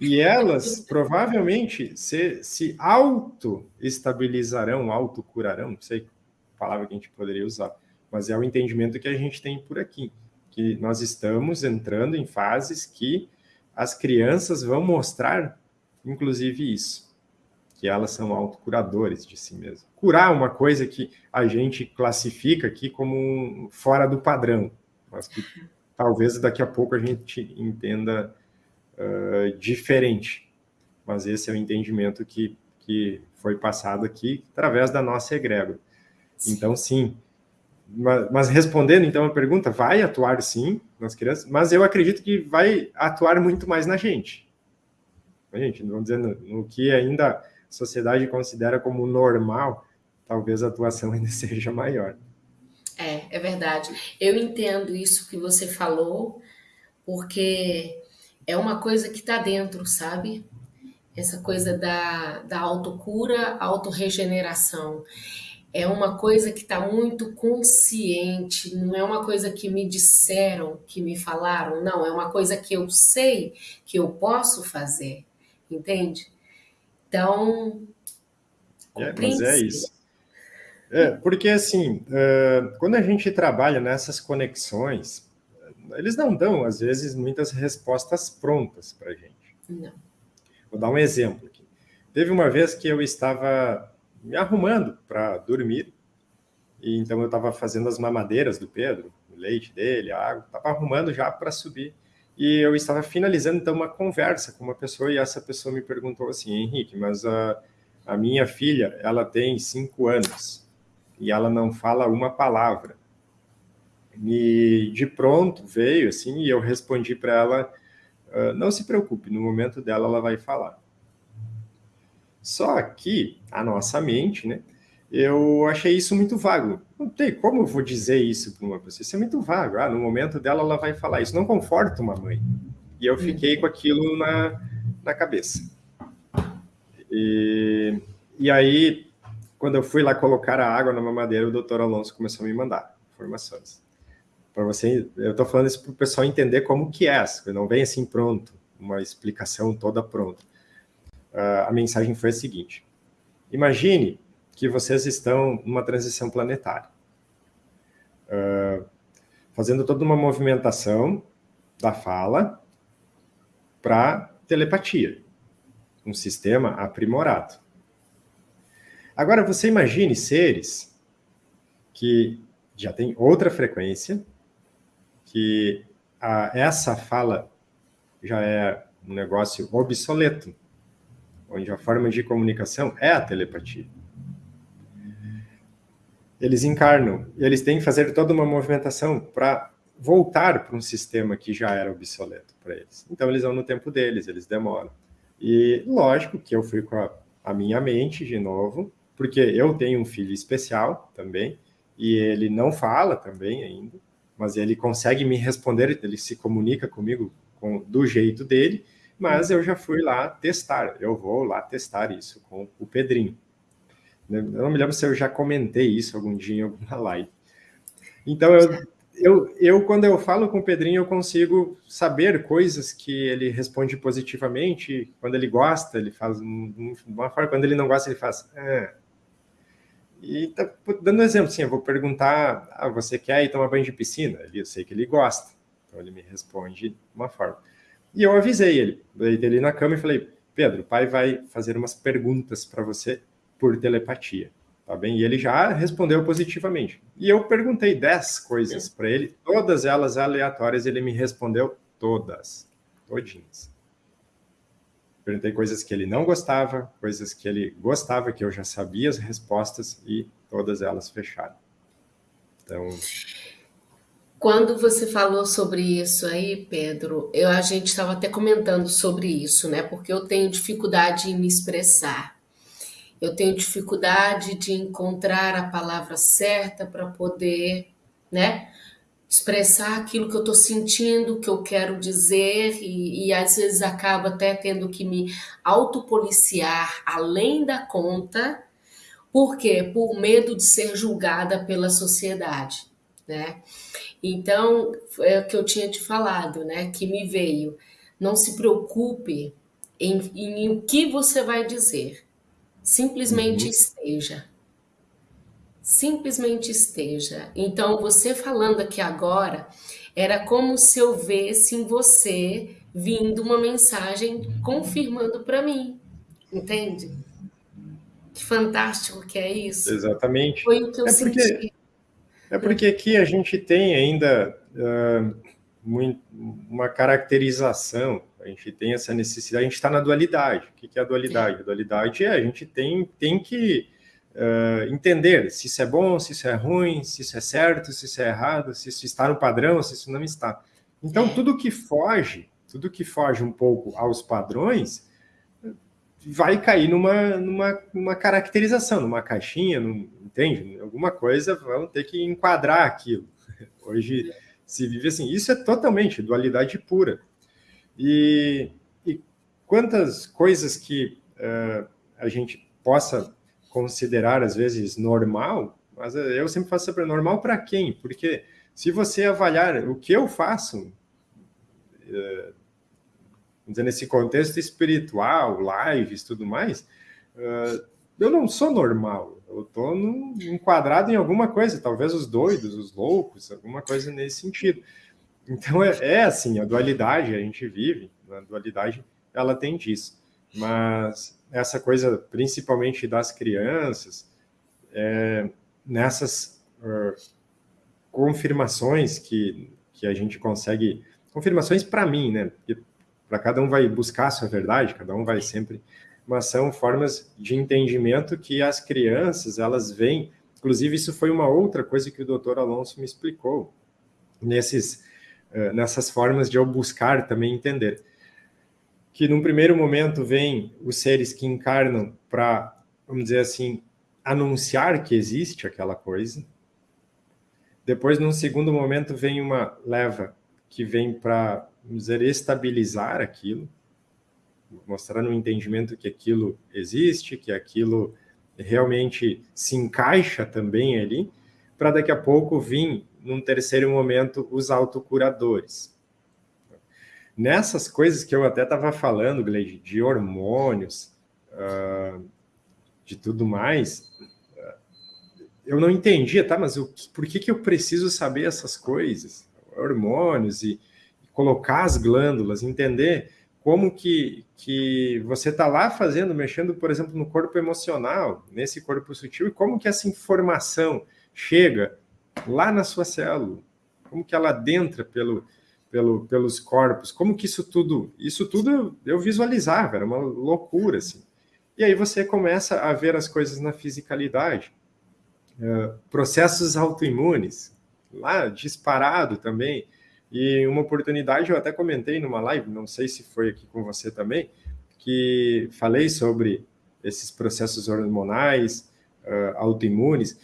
E elas provavelmente se, se auto-estabilizarão, auto-curarão, não sei a palavra que a gente poderia usar, mas é o entendimento que a gente tem por aqui, que nós estamos entrando em fases que as crianças vão mostrar, inclusive, isso que elas são autocuradores de si mesmas. Curar uma coisa que a gente classifica aqui como um, fora do padrão, mas que talvez daqui a pouco a gente entenda uh, diferente. Mas esse é o entendimento que, que foi passado aqui através da nossa egrégora. Então, sim. Mas, mas respondendo então a pergunta, vai atuar sim nas crianças, mas eu acredito que vai atuar muito mais na gente. A gente, vamos dizer, no, no que ainda sociedade considera como normal, talvez a atuação ainda seja maior. É, é verdade. Eu entendo isso que você falou, porque é uma coisa que está dentro, sabe? Essa coisa da, da autocura, autorregeneração. É uma coisa que está muito consciente, não é uma coisa que me disseram, que me falaram, não, é uma coisa que eu sei que eu posso fazer, entende? Então. É, mas é isso. É, porque assim, uh, quando a gente trabalha nessas conexões, eles não dão, às vezes, muitas respostas prontas para a gente. Não. Vou dar um exemplo aqui. Teve uma vez que eu estava me arrumando para dormir, e então eu estava fazendo as mamadeiras do Pedro, o leite dele, a água, estava arrumando já para subir. E eu estava finalizando, então, uma conversa com uma pessoa, e essa pessoa me perguntou assim, Henrique, mas a, a minha filha, ela tem cinco anos, e ela não fala uma palavra. E de pronto veio assim, e eu respondi para ela: uh, não se preocupe, no momento dela ela vai falar. Só que a nossa mente, né? Eu achei isso muito vago. Não tem como eu vou dizer isso para uma pessoa. Isso é muito vago. Ah, no momento dela ela vai falar. Isso não conforta uma mãe. E eu fiquei com aquilo na, na cabeça. E, e aí, quando eu fui lá colocar a água na mamadeira, o doutor Alonso começou a me mandar informações para você, eu estou falando isso para o pessoal entender como que é, não vem assim pronto, uma explicação toda pronta. Uh, a mensagem foi a seguinte: imagine que vocês estão numa transição planetária, uh, fazendo toda uma movimentação da fala para telepatia, um sistema aprimorado. Agora, você imagine seres que já têm outra frequência, que a, essa fala já é um negócio obsoleto, onde a forma de comunicação é a telepatia. Eles encarnam, eles têm que fazer toda uma movimentação para voltar para um sistema que já era obsoleto para eles. Então, eles vão no tempo deles, eles demoram. E lógico que eu fui com a, a minha mente de novo, porque eu tenho um filho especial também, e ele não fala também ainda mas ele consegue me responder, ele se comunica comigo com, do jeito dele, mas eu já fui lá testar, eu vou lá testar isso com o Pedrinho. Eu não me lembro se eu já comentei isso algum dia em alguma live. Então, eu, eu, eu, quando eu falo com o Pedrinho, eu consigo saber coisas que ele responde positivamente. Quando ele gosta, ele faz uma forma. Quando ele não gosta, ele faz. Ah, e tá dando um exemplo, sim, eu vou perguntar, ah, você quer ir tomar banho de piscina? Eu sei que ele gosta, então ele me responde de uma forma. E eu avisei ele, deitei ele na cama e falei, Pedro, o pai vai fazer umas perguntas para você por telepatia, tá bem? E ele já respondeu positivamente. E eu perguntei 10 coisas para ele, todas elas aleatórias, ele me respondeu todas, todinhas. Perguntei coisas que ele não gostava, coisas que ele gostava, que eu já sabia as respostas e todas elas fecharam. Então. Quando você falou sobre isso aí, Pedro, eu, a gente estava até comentando sobre isso, né? Porque eu tenho dificuldade em me expressar. Eu tenho dificuldade de encontrar a palavra certa para poder, né? Expressar aquilo que eu estou sentindo, que eu quero dizer, e, e, às vezes acaba até tendo que me autopoliciar além da conta, por quê? Por medo de ser julgada pela sociedade, né? Então, é o que eu tinha te falado, né? Que me veio. Não se preocupe em, em, em o que você vai dizer. Simplesmente uhum. esteja simplesmente esteja. Então, você falando aqui agora, era como se eu visse em você vindo uma mensagem confirmando para mim, entende? Que fantástico que é isso. Exatamente. Foi o que eu é porque, senti. É porque aqui a gente tem ainda uh, muito, uma caracterização, a gente tem essa necessidade, a gente está na dualidade. O que é a dualidade? A dualidade é a gente tem, tem que uh, entender se isso é bom, se isso é ruim, se isso é certo, se isso é errado, se isso está no padrão, se isso não está. Então, é. tudo que foge, tudo que foge um pouco aos padrões, vai cair numa, numa, numa caracterização, numa caixinha, num, entende? Alguma coisa vão ter que enquadrar aquilo. Hoje se vive assim. Isso é totalmente dualidade pura. E, e quantas coisas que uh, a gente possa considerar, às vezes, normal, mas eu sempre faço sempre normal para quem? Porque se você avaliar o que eu faço, dizer, nesse contexto espiritual, lives, tudo mais, uh, eu não sou normal. Eu estou enquadrado em alguma coisa, talvez os doidos, os loucos, alguma coisa nesse sentido. Então é, é assim, a dualidade a gente vive, a dualidade ela tem disso. Mas essa coisa, principalmente das crianças, é, nessas uh, confirmações que, que a gente consegue, confirmações para mim, né? Para cada um vai buscar a sua verdade, cada um vai sempre mas são formas de entendimento que as crianças, elas vêm, inclusive isso foi uma outra coisa que o doutor Alonso me explicou, nesses, uh, nessas formas de eu buscar também entender, que num primeiro momento vem os seres que encarnam para, vamos dizer assim, anunciar que existe aquela coisa, depois, num segundo momento, vem uma leva que vem para, vamos dizer, estabilizar aquilo, mostrando o um entendimento que aquilo existe, que aquilo realmente se encaixa também ali, para daqui a pouco vir, num terceiro momento, os autocuradores. Nessas coisas que eu até estava falando, Gleide, de hormônios, uh, de tudo mais, eu não entendia, tá? Mas eu, por que, que eu preciso saber essas coisas? Hormônios e, e colocar as glândulas, entender como que, que você está lá fazendo, mexendo, por exemplo, no corpo emocional, nesse corpo sutil, e como que essa informação chega lá na sua célula, como que ela adentra pelo, pelo, pelos corpos, como que isso tudo, isso tudo eu visualizava, era uma loucura, assim. E aí você começa a ver as coisas na fisicalidade. Uh, processos autoimunes, lá disparado também, e uma oportunidade, eu até comentei numa live, não sei se foi aqui com você também, que falei sobre esses processos hormonais, uh, autoimunes,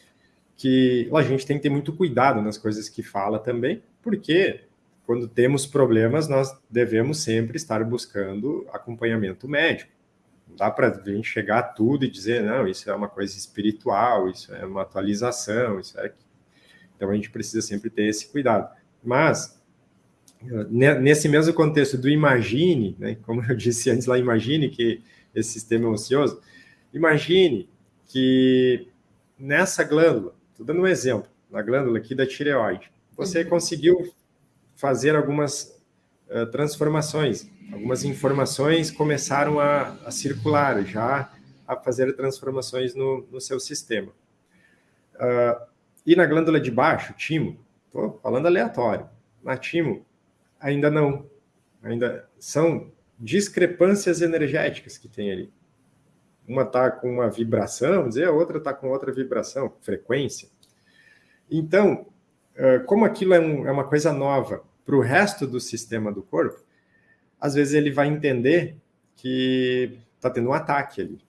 que a gente tem que ter muito cuidado nas coisas que fala também, porque quando temos problemas, nós devemos sempre estar buscando acompanhamento médico. Não dá para a gente chegar a tudo e dizer, não, isso é uma coisa espiritual, isso é uma atualização, isso é... Então, a gente precisa sempre ter esse cuidado. Mas, nesse mesmo contexto do imagine, né, como eu disse antes lá, imagine que esse sistema é ocioso, imagine que nessa glândula, estou dando um exemplo, na glândula aqui da tireoide, você uhum. conseguiu fazer algumas uh, transformações, algumas informações começaram a, a, circular, já a fazer transformações no, no seu sistema. Uh, e na glândula de baixo, timo, estou falando aleatório, na timo, ainda não. Ainda são discrepâncias energéticas que tem ali. Uma está com uma vibração, dizer, a outra está com outra vibração, frequência. Então, como aquilo é, um, é uma coisa nova para o resto do sistema do corpo, às vezes ele vai entender que está tendo um ataque ali.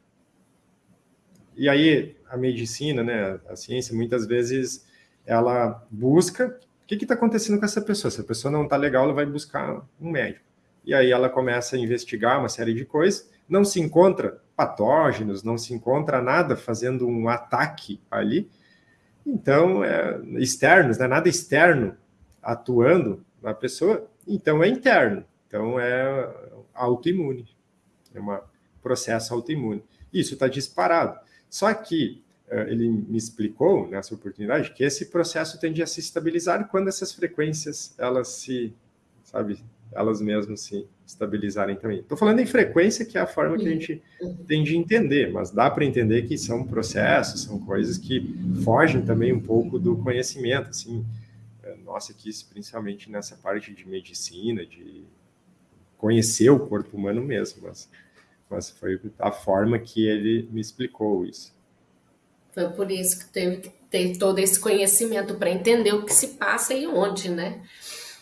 E aí a medicina, né, a ciência, muitas vezes ela busca o que está acontecendo com essa pessoa? Se a pessoa não está legal, ela vai buscar um médico. E aí ela começa a investigar uma série de coisas, não se encontra patógenos, não se encontra nada fazendo um ataque ali. Então, é, externos, né? nada externo atuando na pessoa, então é interno. Então é autoimune, é um processo autoimune. Isso está disparado. Só que eh, ele me explicou nessa oportunidade que esse processo tende a se estabilizar quando essas frequências elas se, sabe, elas mesmas se estabilizarem também. Estou falando em frequência, que é a forma que a gente tem de entender, mas dá para entender que são processos, são coisas que fogem também um pouco do conhecimento, assim, eh, nossa, aqui principalmente nessa parte de medicina, de conhecer o corpo humano mesmo, mas, mas foi a forma que ele me explicou isso. Foi por isso que teve que ter todo esse conhecimento para entender o que se passa e onde, né?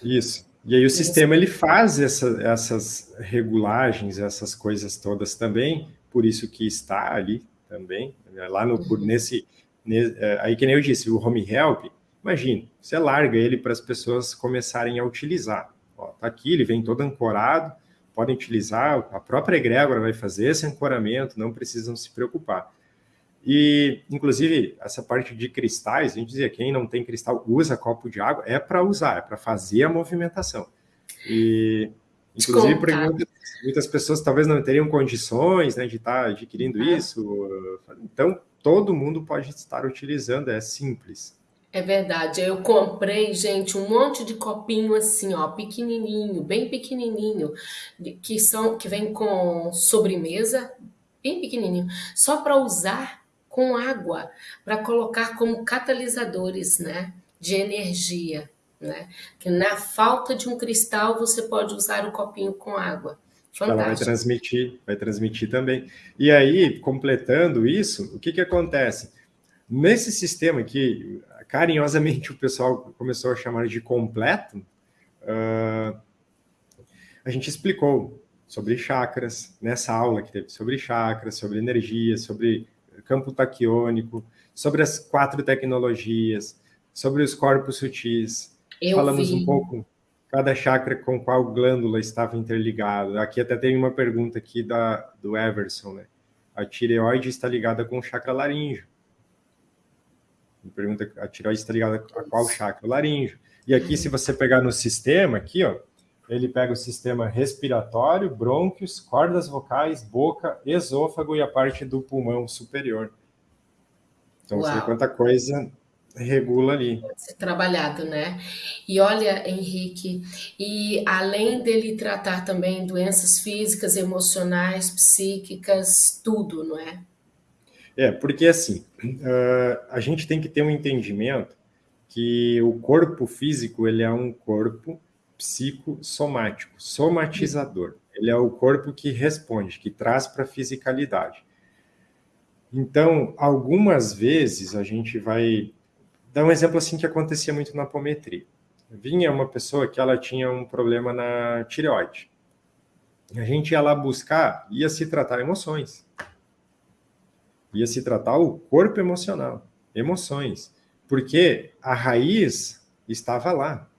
Isso. E aí o sistema ele faz essa, essas regulagens, essas coisas todas também, por isso que está ali também, né? lá no, uhum. nesse, nesse, é, aí que nem eu disse, o home help, imagine, você larga ele para as pessoas começarem a utilizar. Ó, tá aqui, ele vem todo ancorado, podem utilizar, a própria egrégora vai fazer esse ancoramento, não precisam se preocupar. E, inclusive, essa parte de cristais, a gente dizia, quem não tem cristal usa copo de água, é para usar, é para fazer a movimentação. E, inclusive, por muitas, muitas, pessoas talvez não teriam condições né, de estar tá adquirindo ah. isso. Então, todo mundo pode estar utilizando, é simples. É verdade. Eu comprei, gente, um monte de copinho assim, ó, pequenininho, bem pequenininho, que são que vem com sobremesa, bem pequenininho, só para usar com água, para colocar como catalisadores, né, de energia, né? Que na falta de um cristal você pode usar o copinho com água. Fantástico. Ela vai transmitir, vai transmitir também. E aí, completando isso, o que que acontece? Nesse sistema que carinhosamente o pessoal começou a chamar de completo, uh, a gente explicou sobre chakras, nessa aula que teve sobre chakras, sobre energia, sobre campo taquiônico, sobre as quatro tecnologias, sobre os corpos sutis. Eu Falamos vi. um pouco cada chakra com qual glândula estava interligado. Aqui até tem uma pergunta aqui da, do Everson, né? A tireoide está ligada com o chakra laríngeo. Me pergunta, a tireoide está ligada a qual chakra? O laríngeo. E aqui, se você pegar no sistema, aqui, ó, ele pega o sistema respiratório, brônquios, cordas vocais, boca, esôfago e a parte do pulmão superior. Então, Uau. você vê quanta coisa regula ali. Ser trabalhado, né? E olha, Henrique, e além dele tratar também doenças físicas, emocionais, psíquicas, tudo, não é? É, porque assim, uh, a gente tem que ter um entendimento que o corpo físico ele é um corpo psicossomático, somatizador. Ele é o corpo que responde, que traz para a fisicalidade. Então, algumas vezes a gente vai dar um exemplo assim que acontecia muito na apometria. Vinha uma pessoa que ela tinha um problema na tireoide. A gente ia lá buscar, ia se tratar emoções ia se tratar o corpo emocional, emoções, porque a raiz estava lá,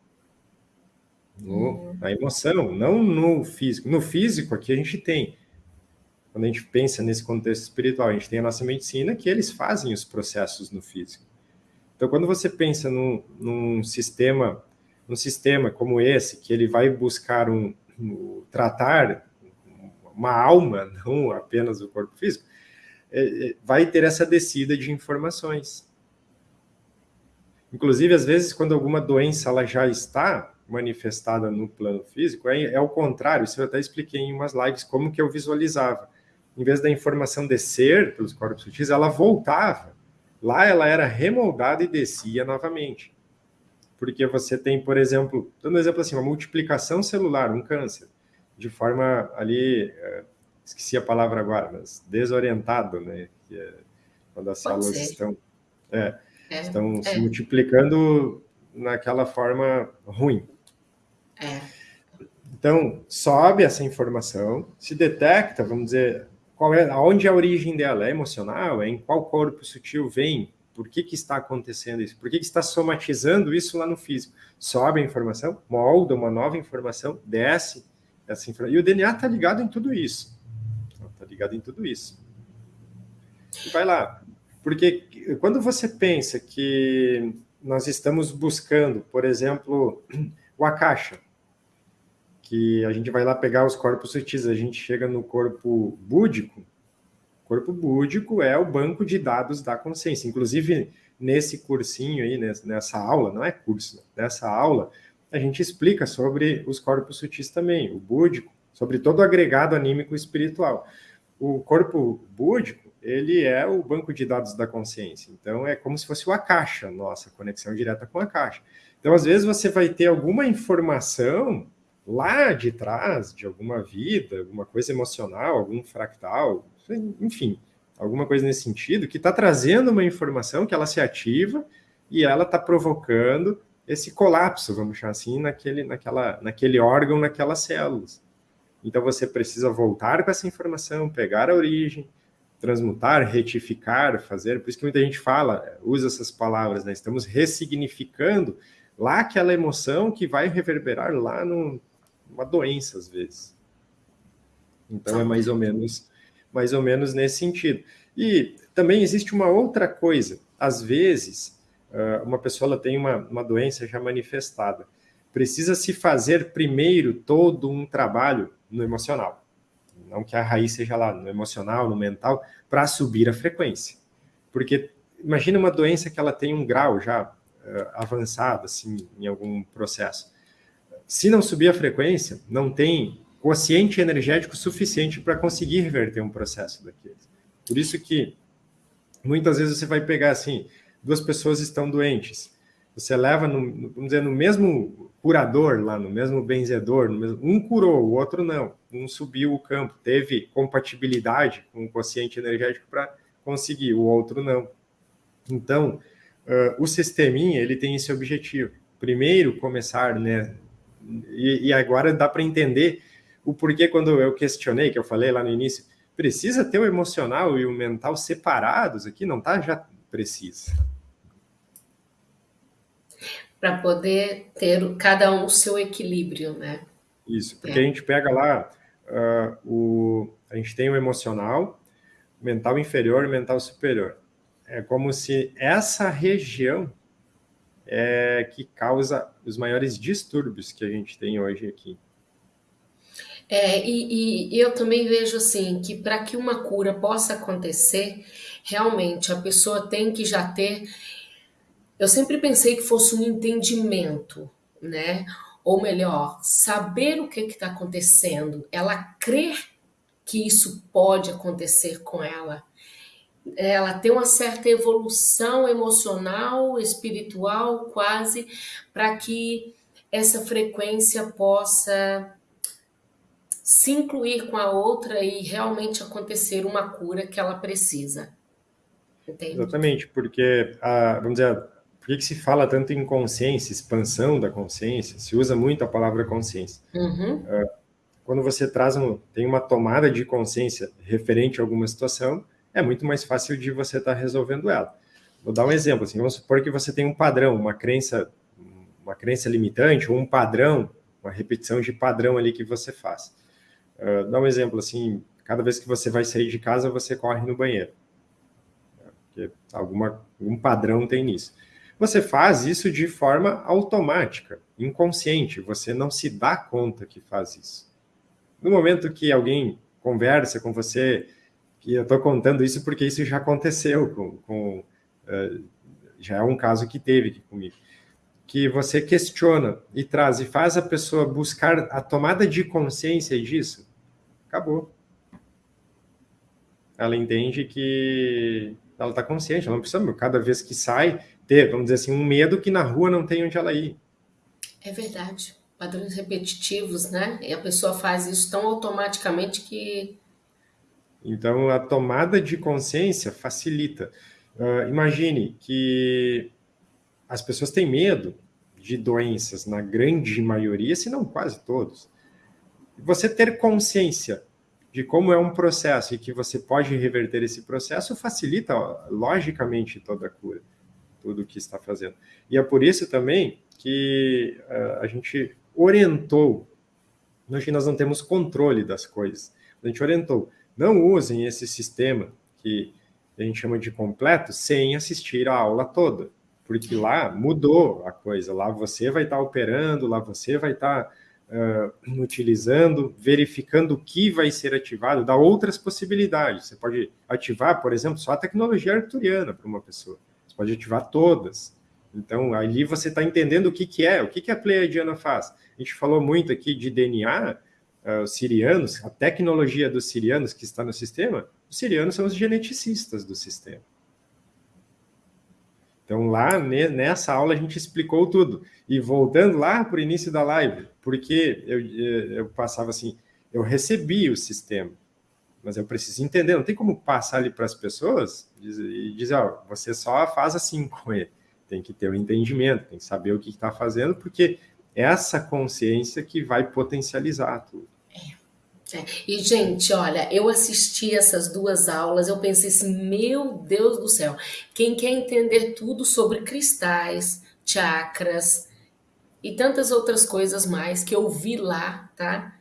no, na emoção, não no físico. No físico, aqui a gente tem, quando a gente pensa nesse contexto espiritual, a gente tem a nossa medicina que eles fazem os processos no físico. Então, quando você pensa num, num sistema, num sistema como esse, que ele vai buscar um, um tratar uma alma, não apenas o corpo físico, é, é, vai ter essa descida de informações. Inclusive, às vezes, quando alguma doença ela já está manifestada no plano físico, é, é o contrário, isso eu até expliquei em umas lives como que eu visualizava. Em vez da informação descer pelos corpos sutis, ela voltava. Lá ela era remoldada e descia novamente. Porque você tem, por exemplo, dando um exemplo assim, uma multiplicação celular, um câncer, de forma ali é, esqueci a palavra agora, mas desorientado, né? Que é quando as Pode células ser. estão, é, é, estão é. se multiplicando naquela forma ruim. É. Então, sobe essa informação, se detecta, vamos dizer, qual é, aonde é a origem dela? É emocional? É em qual corpo sutil vem? Por que, que está acontecendo isso? Por que, que está somatizando isso lá no físico? Sobe a informação, molda uma nova informação, desce essa informação. E o DNA está ligado em tudo isso ligado em tudo isso. E vai lá. Porque quando você pensa que nós estamos buscando, por exemplo, o Akasha, que a gente vai lá pegar os corpos sutis, a gente chega no corpo búdico, o corpo búdico é o banco de dados da consciência. Inclusive, nesse cursinho aí, nessa aula, não é curso, nessa aula, a gente explica sobre os corpos sutis também, o búdico, sobre todo o agregado anímico espiritual o corpo búdico, ele é o banco de dados da consciência. Então, é como se fosse a caixa, nossa conexão direta com a caixa. Então, às vezes, você vai ter alguma informação lá de trás, de alguma vida, alguma coisa emocional, algum fractal, enfim, alguma coisa nesse sentido, que está trazendo uma informação que ela se ativa e ela está provocando esse colapso, vamos chamar assim, naquele, naquela, naquele órgão, naquelas células. Então você precisa voltar com essa informação, pegar a origem, transmutar, retificar, fazer. Por isso que muita gente fala, usa essas palavras, né? Estamos ressignificando lá aquela emoção que vai reverberar lá no, numa doença, às vezes. Então, é mais ou menos, mais ou menos nesse sentido. E também existe uma outra coisa. Às vezes, ah, uma pessoa tem uma, uma doença já manifestada. Precisa se fazer primeiro todo um trabalho no emocional. Não que a raiz seja lá no emocional, no mental, para subir a frequência. Porque imagina uma doença que ela tem um grau já uh, avançado, assim, em algum processo. Se não subir a frequência, não tem quociente energético suficiente para conseguir reverter um processo daqueles. Por isso que muitas vezes você vai pegar assim, duas pessoas estão doentes, você leva, no, vamos dizer, no mesmo curador lá, no mesmo benzedor, no mesmo, um curou, o outro não, um subiu o campo, teve compatibilidade com o quociente energético para conseguir, o outro não. Então, uh, o sisteminha, ele tem esse objetivo. Primeiro, começar, né, e, e agora dá para entender o porquê quando eu questionei, que eu falei lá no início, precisa ter o emocional e o mental separados aqui? Não tá? Já precisa. Para poder ter cada um o seu equilíbrio, né? Isso, porque é. a gente pega lá, uh, o, a gente tem o emocional, mental inferior e mental superior. É como se essa região é que causa os maiores distúrbios que a gente tem hoje aqui. É, e, e eu também vejo assim que para que uma cura possa acontecer, realmente a pessoa tem que já ter. Eu sempre pensei que fosse um entendimento, né? Ou melhor, saber o que está acontecendo, ela crer que isso pode acontecer com ela. Ela tem uma certa evolução emocional, espiritual, quase, para que essa frequência possa se incluir com a outra e realmente acontecer uma cura que ela precisa. Entende? Exatamente, porque, a, vamos dizer, por que, que se fala tanto em consciência, expansão da consciência? Se usa muito a palavra consciência. Uhum. Uh, quando você traz um, tem uma tomada de consciência referente a alguma situação, é muito mais fácil de você estar tá resolvendo ela. Vou dar um exemplo, assim, vamos supor que você tem um padrão, uma crença, uma crença limitante, ou um padrão, uma repetição de padrão ali que você faz. Uh, dá um exemplo, assim, cada vez que você vai sair de casa, você corre no banheiro. Porque alguma, um padrão tem nisso. Você faz isso de forma automática, inconsciente, você não se dá conta que faz isso. No momento que alguém conversa com você, e eu estou contando isso porque isso já aconteceu com, com uh, já é um caso que teve comigo que você questiona e traz e faz a pessoa buscar a tomada de consciência disso, acabou. Ela entende que ela está consciente, ela não precisa, cada vez que sai, ter, vamos dizer assim, um medo que na rua não tem onde ela ir. É verdade. Padrões repetitivos, né? E a pessoa faz isso tão automaticamente que. Então, a tomada de consciência facilita. Uh, imagine que as pessoas têm medo de doenças, na grande maioria, se não quase todos. Você ter consciência de como é um processo e que você pode reverter esse processo facilita, logicamente, toda a cura, tudo o que está fazendo. E é por isso também que uh, a gente orientou, hoje nós não temos controle das coisas, a gente orientou, não usem esse sistema que a gente chama de completo sem assistir a aula toda porque lá mudou a coisa, lá você vai estar operando, lá você vai estar uh, utilizando, verificando o que vai ser ativado, dá outras possibilidades. Você pode ativar, por exemplo, só a tecnologia arturiana para uma pessoa, você pode ativar todas. Então, ali você está entendendo o que, que é, o que, que a Pleiadiana faz. A gente falou muito aqui de DNA, ah, os sirianos, a tecnologia dos sirianos que está no sistema, os sirianos são os geneticistas do sistema. Então, lá nessa aula a gente explicou tudo. E voltando lá para o início da live, porque eu, eu passava assim, eu recebi o sistema, mas eu preciso entender, não tem como passar ali para as pessoas e dizer, ó, você só faz assim com ele. Tem que ter o um entendimento, tem que saber o que está fazendo, porque é essa consciência que vai potencializar tudo. É. E, gente, olha, eu assisti essas duas aulas, eu pensei assim, meu Deus do céu, quem quer entender tudo sobre cristais, chakras e tantas outras coisas mais que eu vi lá, tá?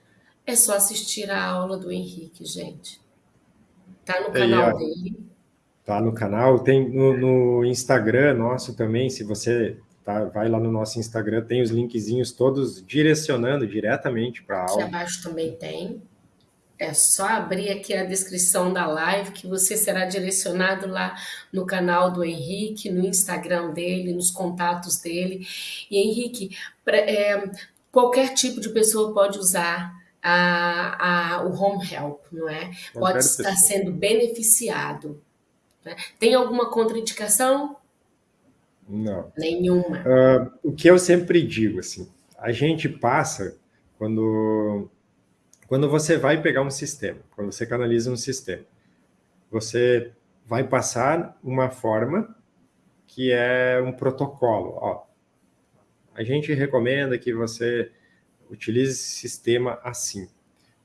É só assistir a aula do Henrique, gente. Tá no canal dele. Tá no canal, tem no, no, Instagram nosso também, se você tá, vai lá no nosso Instagram, tem os linkzinhos todos direcionando diretamente para a aula. Aqui abaixo também tem. É só abrir aqui a descrição da live que você será direcionado lá no canal do Henrique, no Instagram dele, nos contatos dele. E Henrique, é, qualquer tipo de pessoa pode usar a, a, o home help, não é? Pode estar pessoa. sendo beneficiado. Né? Tem alguma contraindicação? Não. Nenhuma. Uh, o que eu sempre digo, assim, a gente passa quando quando você vai pegar um sistema, quando você canaliza um sistema, você vai passar uma forma que é um protocolo. Ó, a gente recomenda que você utilize esse sistema assim.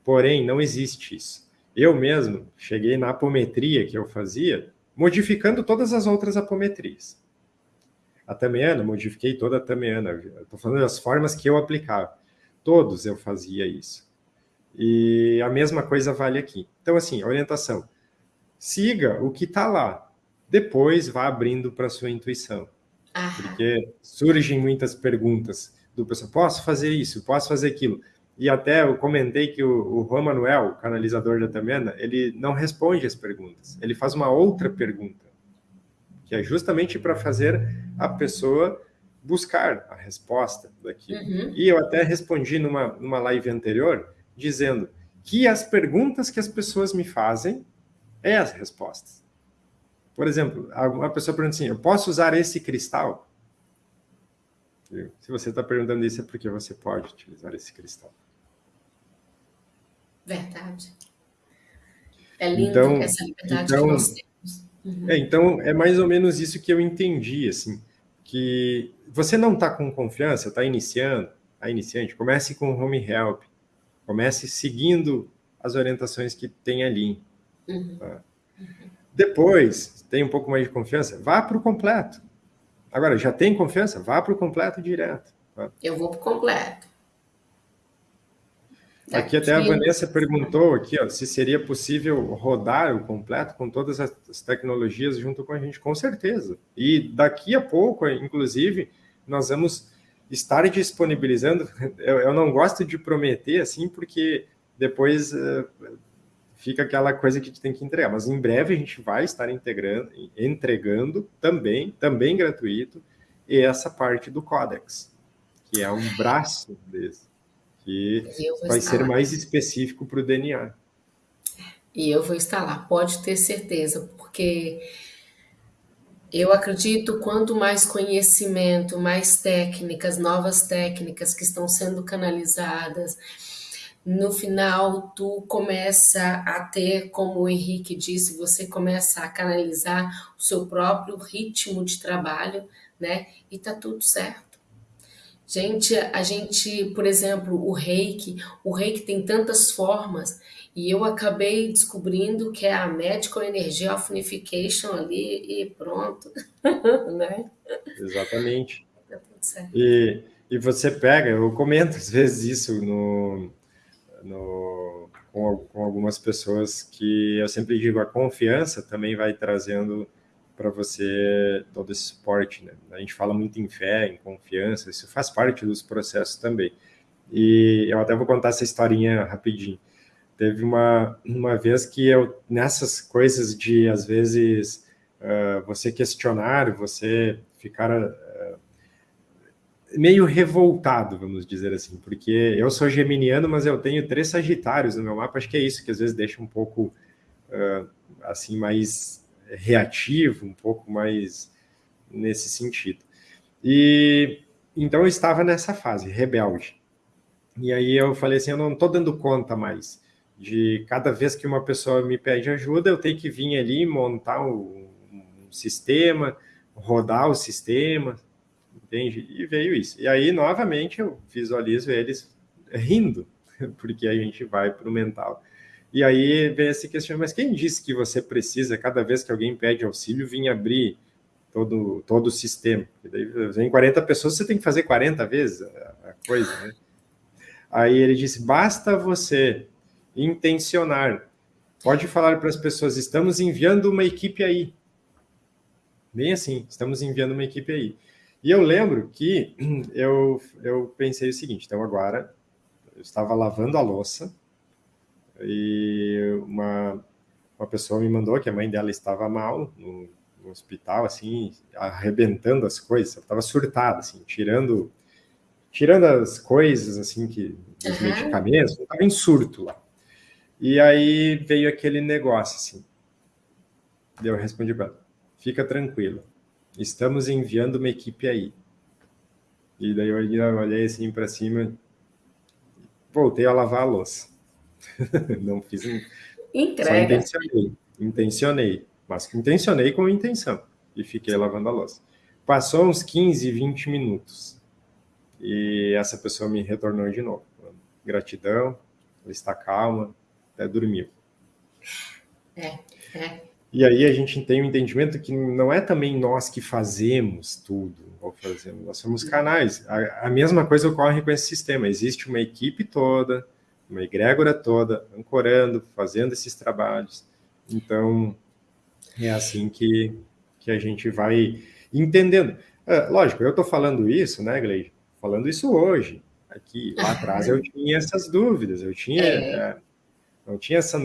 Porém, não existe isso. Eu mesmo cheguei na apometria que eu fazia, modificando todas as outras apometrias. A tamiana, modifiquei toda a tamiana. Estou falando das formas que eu aplicava. Todos eu fazia isso. E a mesma coisa vale aqui. Então, assim, orientação. Siga o que está lá. Depois vá abrindo para sua intuição. Ah. Porque surgem muitas perguntas do pessoal. Posso fazer isso? Posso fazer aquilo? E até eu comentei que o, o Juan Manuel, o canalizador da Tamena, ele não responde as perguntas. Ele faz uma outra pergunta, que é justamente para fazer a pessoa buscar a resposta daquilo. Uhum. E eu até respondi numa, numa live anterior, dizendo que as perguntas que as pessoas me fazem é as respostas. Por exemplo, uma pessoa pergunta assim, eu posso usar esse cristal? Se você está perguntando isso, é porque você pode utilizar esse cristal. Verdade. É lindo então, essa liberdade então, que nós temos. Uhum. É, então, é mais ou menos isso que eu entendi, assim, que você não está com confiança, está iniciando, a iniciante, comece com o Home Help, comece seguindo as orientações que tem ali. Uhum. Tá? Depois, tem um pouco mais de confiança, vá para o completo. Agora, já tem confiança? Vá para o completo direto. Tá? Eu vou para o completo. Aqui até a Vanessa perguntou aqui, ó, se seria possível rodar o completo com todas as tecnologias junto com a gente, com certeza. E daqui a pouco, inclusive, nós vamos estar disponibilizando. Eu, eu não gosto de prometer assim, porque depois uh, fica aquela coisa que a gente tem que entregar. Mas em breve a gente vai estar integrando, entregando também, também gratuito, essa parte do Codex, que é um braço desse que vai ser mais específico para o DNA. E eu vou lá, pode ter certeza, porque eu acredito quanto mais conhecimento, mais técnicas, novas técnicas que estão sendo canalizadas, no final tu começa a ter, como o Henrique disse, você começa a canalizar o seu próprio ritmo de trabalho, né? E tá tudo certo. Gente, a gente, por exemplo, o reiki, o reiki tem tantas formas e eu acabei descobrindo que é a Medical Energy of Unification ali e pronto, né? Exatamente. Tá tudo certo. E, e você pega, eu comento às vezes isso no, no, com, com algumas pessoas que eu sempre digo, a confiança também vai trazendo para você todo esse suporte. Né? A gente fala muito em fé, em confiança, isso faz parte dos processos também. E eu até vou contar essa historinha rapidinho. Teve uma, uma vez que eu, nessas coisas de, às vezes, uh, você questionar, você ficar uh, meio revoltado, vamos dizer assim, porque eu sou geminiano, mas eu tenho três sagitários no meu mapa, acho que é isso que às vezes deixa um pouco, uh, assim, mais reativo, um pouco mais nesse sentido. E então eu estava nessa fase, rebelde. E aí eu falei assim, eu não estou dando conta mais de cada vez que uma pessoa me pede ajuda, eu tenho que vir ali montar um, um sistema, rodar o sistema, entende? E veio isso. E aí, novamente, eu visualizo eles rindo, porque a gente vai para o mental. E aí vem esse questionamento, mas quem disse que você precisa, cada vez que alguém pede auxílio, vir abrir todo, todo o sistema? Porque daí vem 40 pessoas, você tem que fazer 40 vezes a coisa, né? Aí ele disse, basta você intencionar. Pode falar para as pessoas, estamos enviando uma equipe aí. Bem assim, estamos enviando uma equipe aí. E eu lembro que eu, eu pensei o seguinte, então agora eu estava lavando a louça e uma, uma pessoa me mandou que a mãe dela estava mal no, no hospital, assim, arrebentando as coisas, estava surtada, assim, tirando tirando as coisas, assim, que os uhum. medicamentos, estava em surto lá. E aí veio aquele negócio, assim. Eu respondi para ela, fica tranquilo, estamos enviando uma equipe aí. E daí eu olhei assim para cima, voltei a lavar a louça. Não fiz. Entrega. Intencionei, intencionei, mas intencionei com intenção. E fiquei lavando a louça. Passou uns 15, 20 minutos. E essa pessoa me retornou de novo. Gratidão, ela está calma, até dormiu. É, é. E aí a gente tem o um entendimento que não é também nós que fazemos tudo, ou fazemos, nós somos canais. A, a, mesma coisa ocorre com esse sistema. Existe uma equipe toda, uma egrégora toda, ancorando, fazendo esses trabalhos. Então, é assim que, que a gente vai entendendo. É, lógico, eu estou falando isso, né, Gleide? Falando isso hoje. Aqui, lá atrás eu tinha essas dúvidas, eu tinha, é. É, eu tinha essa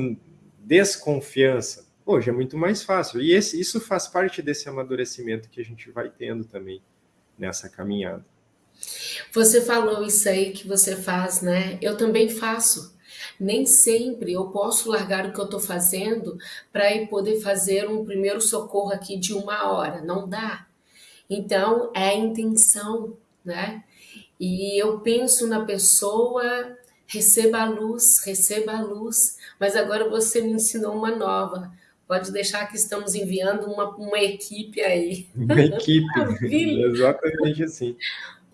desconfiança Hoje é muito mais fácil. E esse, isso faz parte desse amadurecimento que a gente vai tendo também nessa caminhada. Você falou isso aí que você faz, né? Eu também faço. Nem sempre eu posso largar o que eu estou fazendo para ir poder fazer um primeiro socorro aqui de uma hora. Não dá. Então, é a intenção, né? E eu penso na pessoa, receba a luz, receba a luz. Mas agora você me ensinou uma nova Pode deixar que estamos enviando uma, uma equipe aí. Uma equipe, exatamente assim.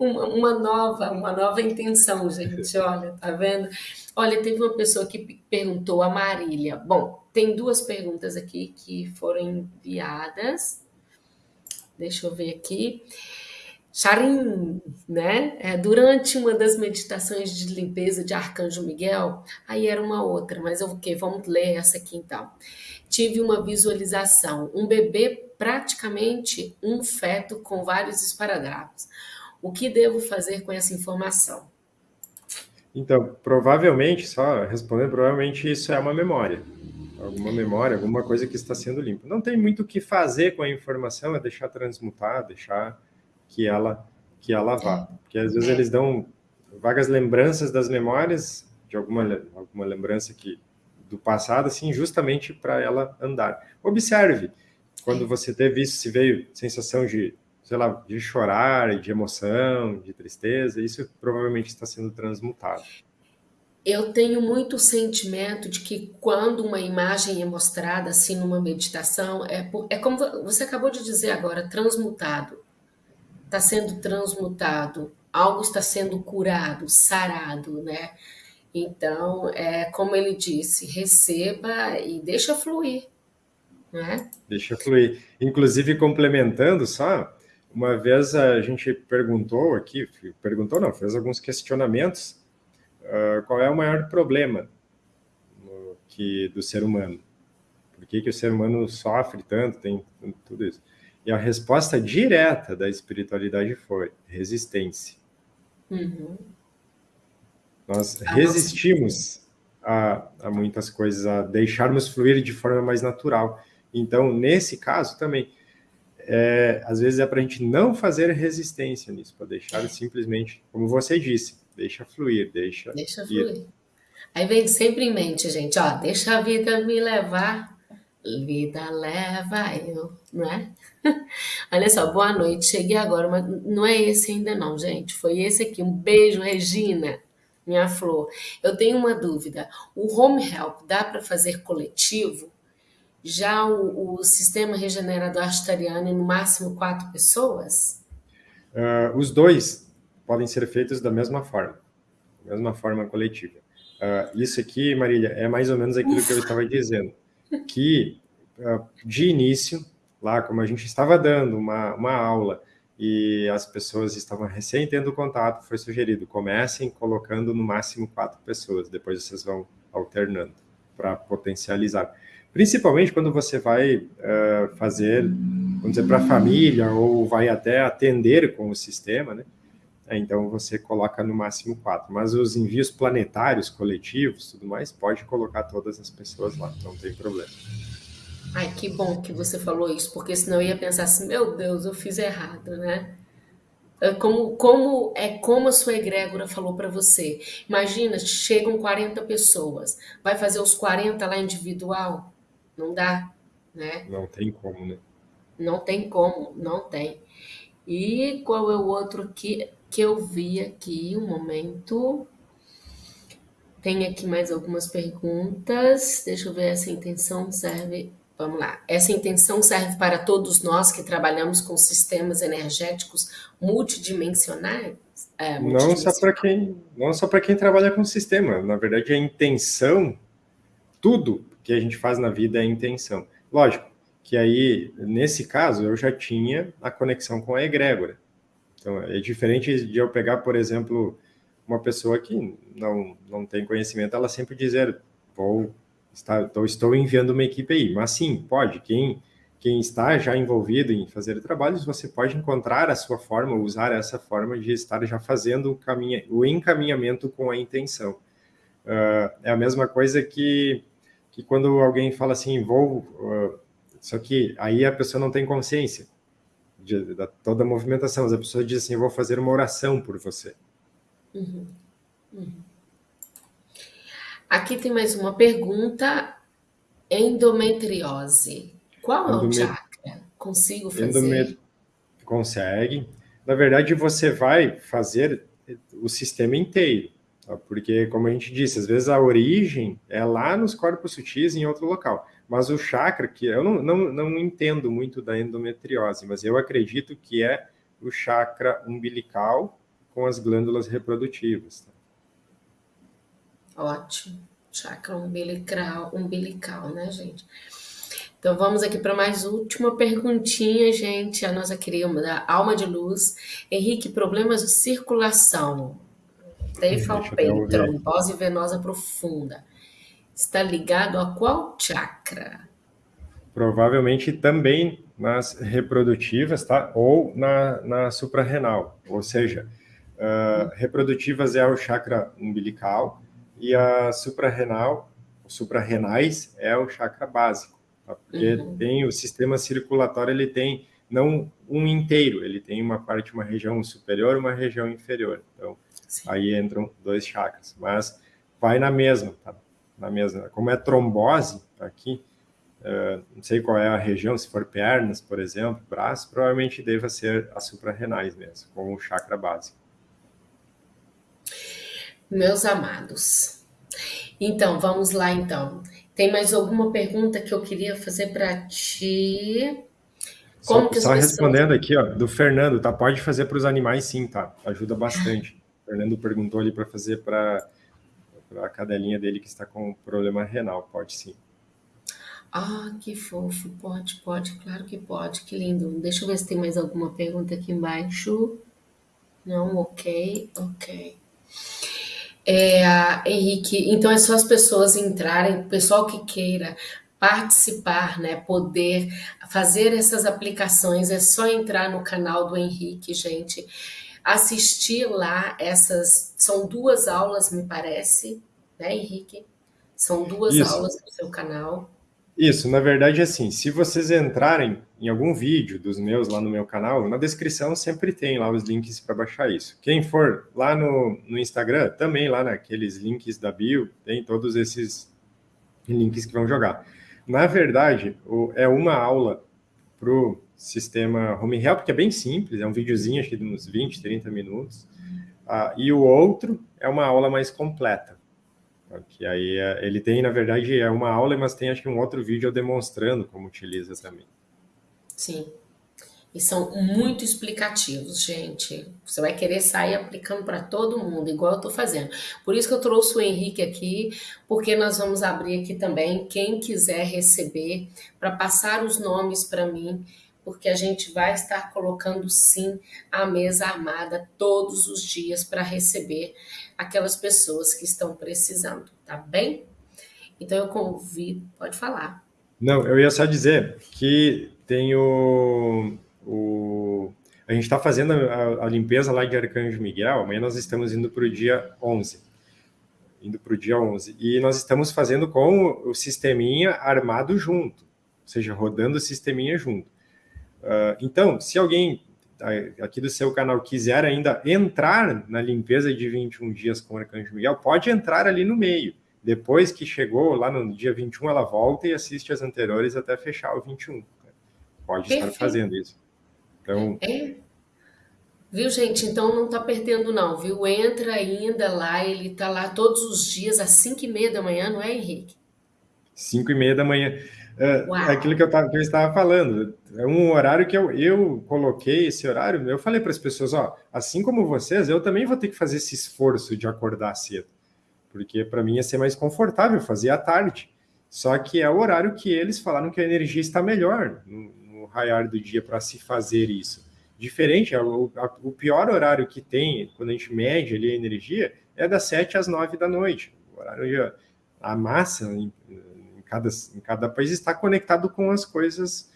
Uma, nova, uma nova intenção, gente, olha, tá vendo? Olha, teve uma pessoa que perguntou, a Marília. Bom, tem duas perguntas aqui que foram enviadas. Deixa eu ver aqui. Charim, né? É, durante uma das meditações de limpeza de Arcanjo Miguel, aí era uma outra, mas eu okay, vamos ler essa aqui então tive uma visualização, um bebê praticamente um feto com vários esparadrapos. O que devo fazer com essa informação? Então, provavelmente, só respondendo, provavelmente isso é uma memória. Alguma memória, alguma coisa que está sendo limpa. Não tem muito o que fazer com a informação, é deixar transmutar, deixar que ela, que ela vá. É. Porque às vezes é. eles dão vagas lembranças das memórias, de alguma, alguma lembrança que do passado, assim, justamente para ela andar. Observe, quando você teve isso, se veio sensação de, sei lá, de chorar, de emoção, de tristeza, isso provavelmente está sendo transmutado. Eu tenho muito sentimento de que quando uma imagem é mostrada assim numa meditação, é, é como você acabou de dizer agora, transmutado. Está sendo transmutado, algo está sendo curado, sarado, né? Então, é como ele disse, receba e deixa fluir. Né? Deixa fluir. Inclusive, complementando só, uma vez a gente perguntou aqui, perguntou não, fez alguns questionamentos, uh, qual é o maior problema no, que, do ser humano? Por que, que o ser humano sofre tanto, tem tudo isso? E a resposta direta da espiritualidade foi resistência. Uhum. Nós resistimos a, a, muitas coisas, a deixarmos fluir de forma mais natural. Então, nesse caso também, é, às vezes é para a gente não fazer resistência nisso, para deixar simplesmente, como você disse, deixa fluir, deixa, deixa fluir. Aí vem sempre em mente, gente, ó, deixa a vida me levar, vida leva eu, não é? Olha só, boa noite, cheguei agora, mas não é esse ainda não, gente, foi esse aqui, um beijo, Regina minha flor. Eu tenho uma dúvida. O home help dá para fazer coletivo? Já o, o sistema regenerador astariano, no máximo quatro pessoas? Uh, os dois podem ser feitos da mesma forma, da mesma forma coletiva. Uh, isso aqui, Marília, é mais ou menos aquilo Ufa. que eu estava dizendo, que uh, de início, lá como a gente estava dando uma, uma aula, e as pessoas estavam recém tendo contato, foi sugerido, comecem colocando no máximo quatro pessoas, depois vocês vão alternando para potencializar. Principalmente quando você vai uh, fazer, vamos dizer, para a família ou vai até atender com o sistema, né? É, então você coloca no máximo quatro. Mas os envios planetários, coletivos, tudo mais, pode colocar todas as pessoas lá, não tem problema. Ai, que bom que você falou isso, porque senão eu ia pensar assim, meu Deus, eu fiz errado, né? É como, como é como a sua egrégora falou para você. Imagina, chegam 40 pessoas, vai fazer os 40 lá individual? Não dá, né? Não tem como, né? Não tem como, não tem. E qual é o outro que, que eu vi aqui? Um momento. Tem aqui mais algumas perguntas. Deixa eu ver, essa intenção serve Vamos lá. Essa intenção serve para todos nós que trabalhamos com sistemas energéticos multidimensionais? É, não só para quem, não só para quem trabalha com sistema. Na verdade, a intenção, tudo que a gente faz na vida é intenção. Lógico que aí, nesse caso, eu já tinha a conexão com a egrégora. Então, é diferente de eu pegar, por exemplo, uma pessoa que não, não tem conhecimento, ela sempre dizer, vou está, então, estou enviando uma equipe aí. Mas sim, pode. Quem, quem está já envolvido em fazer trabalhos, você pode encontrar a sua forma, usar essa forma de estar já fazendo o, caminha, o encaminhamento com a intenção. Uh, é a mesma coisa que, que quando alguém fala assim, vou... Uh, só que aí a pessoa não tem consciência de, de, toda a movimentação. Mas a pessoa diz assim, vou fazer uma oração por você. Uhum. Uhum. Aqui tem mais uma pergunta. Endometriose. Qual é o chakra? Consigo fazer? Endomet... Consegue. Na verdade, você vai fazer o sistema inteiro. Tá? Porque, como a gente disse, às vezes a origem é lá nos corpos sutis, em outro local. Mas o chakra, que eu não, não, não entendo muito da endometriose, mas eu acredito que é o chakra umbilical com as glândulas reprodutivas. Tá? Ótimo. Chakra umbilical, umbilical, né, gente? Então vamos aqui para mais última perguntinha, gente. A nossa querida Alma de Luz. Henrique, problemas de circulação. Tefalpeito, trombose venosa profunda. Está ligado a qual chakra? Provavelmente também nas reprodutivas, tá? Ou na, na suprarrenal. Ou seja, uh, reprodutivas é o chakra umbilical, e a suprarrenal, suprarrenais é o chakra básico, tá? porque uhum. tem o sistema circulatório, ele tem não um inteiro, ele tem uma parte, uma região superior, uma região inferior. Então, Sim. aí entram dois chakras, mas vai na mesma, tá? Na mesma. Como é trombose aqui, uh, não sei qual é a região, se for pernas, por exemplo, braço, provavelmente deva ser as suprarrenais mesmo, com o chakra básico. Meus amados. Então, vamos lá então. Tem mais alguma pergunta que eu queria fazer para ti? Como só, só respondendo aqui, ó, do Fernando, tá? Pode fazer para os animais sim, tá? Ajuda bastante. O Fernando perguntou ali para fazer para a cadelinha dele que está com problema renal. Pode sim. Ah, que fofo. Pode, pode, claro que pode. Que lindo. Deixa eu ver se tem mais alguma pergunta aqui embaixo. Não, ok, ok. É, Henrique, então é só as pessoas entrarem, o pessoal que queira participar, né, poder fazer essas aplicações, é só entrar no canal do Henrique, gente, assistir lá essas, são duas aulas, me parece, né, Henrique? São duas Isso. aulas no seu canal. Isso, na verdade, assim, se vocês entrarem em algum vídeo dos meus lá no meu canal, na descrição sempre tem lá os links para baixar isso. Quem for lá no, no Instagram, também lá naqueles links da bio, tem todos esses links que vão jogar. Na verdade, é uma aula para o sistema Home Help, que é bem simples, é um videozinho, acho que de uns 20, 30 minutos, ah, e o outro é uma aula mais completa. Que aí é, ele tem, na verdade, é uma aula, mas tem acho que um outro vídeo demonstrando como utiliza também. Sim. E são muito explicativos, gente. Você vai querer sair aplicando para todo mundo, igual eu estou fazendo. Por isso que eu trouxe o Henrique aqui, porque nós vamos abrir aqui também. Quem quiser receber, para passar os nomes para mim, porque a gente vai estar colocando sim a mesa armada todos os dias para receber aquelas pessoas que estão precisando, tá bem? Então eu convido, pode falar. Não, eu ia só dizer que tem o, a gente está fazendo a, a, limpeza lá de Arcanjo Miguel, amanhã nós estamos indo para o dia 11, indo para o dia 11, e nós estamos fazendo com o sisteminha armado junto, ou seja, rodando o sisteminha junto. Uh, então, se alguém aqui do seu canal quiser ainda entrar na limpeza de 21 dias com o Arcanjo Miguel, pode entrar ali no meio. Depois que chegou lá no dia 21, ela volta e assiste as anteriores até fechar o 21. Pode Perfeito. estar fazendo isso. Então... É. Viu, gente? Então não tá perdendo não, viu? Entra ainda lá, ele tá lá todos os dias às 5 e meia da manhã, não é, Henrique? 5 e meia da manhã. É, aquilo que eu, tava, que eu, estava falando, é um horário que eu, eu coloquei esse horário, eu falei para as pessoas, ó, assim como vocês, eu também vou ter que fazer esse esforço de acordar cedo, porque para mim ia ser mais confortável fazer à tarde, só que é o horário que eles falaram que a energia está melhor no raiar do dia para se fazer isso. Diferente, o, a, o pior horário que tem, quando a gente mede ali a energia, é das 7 às 9 da noite, o horário a massa cada, em cada país está conectado com as coisas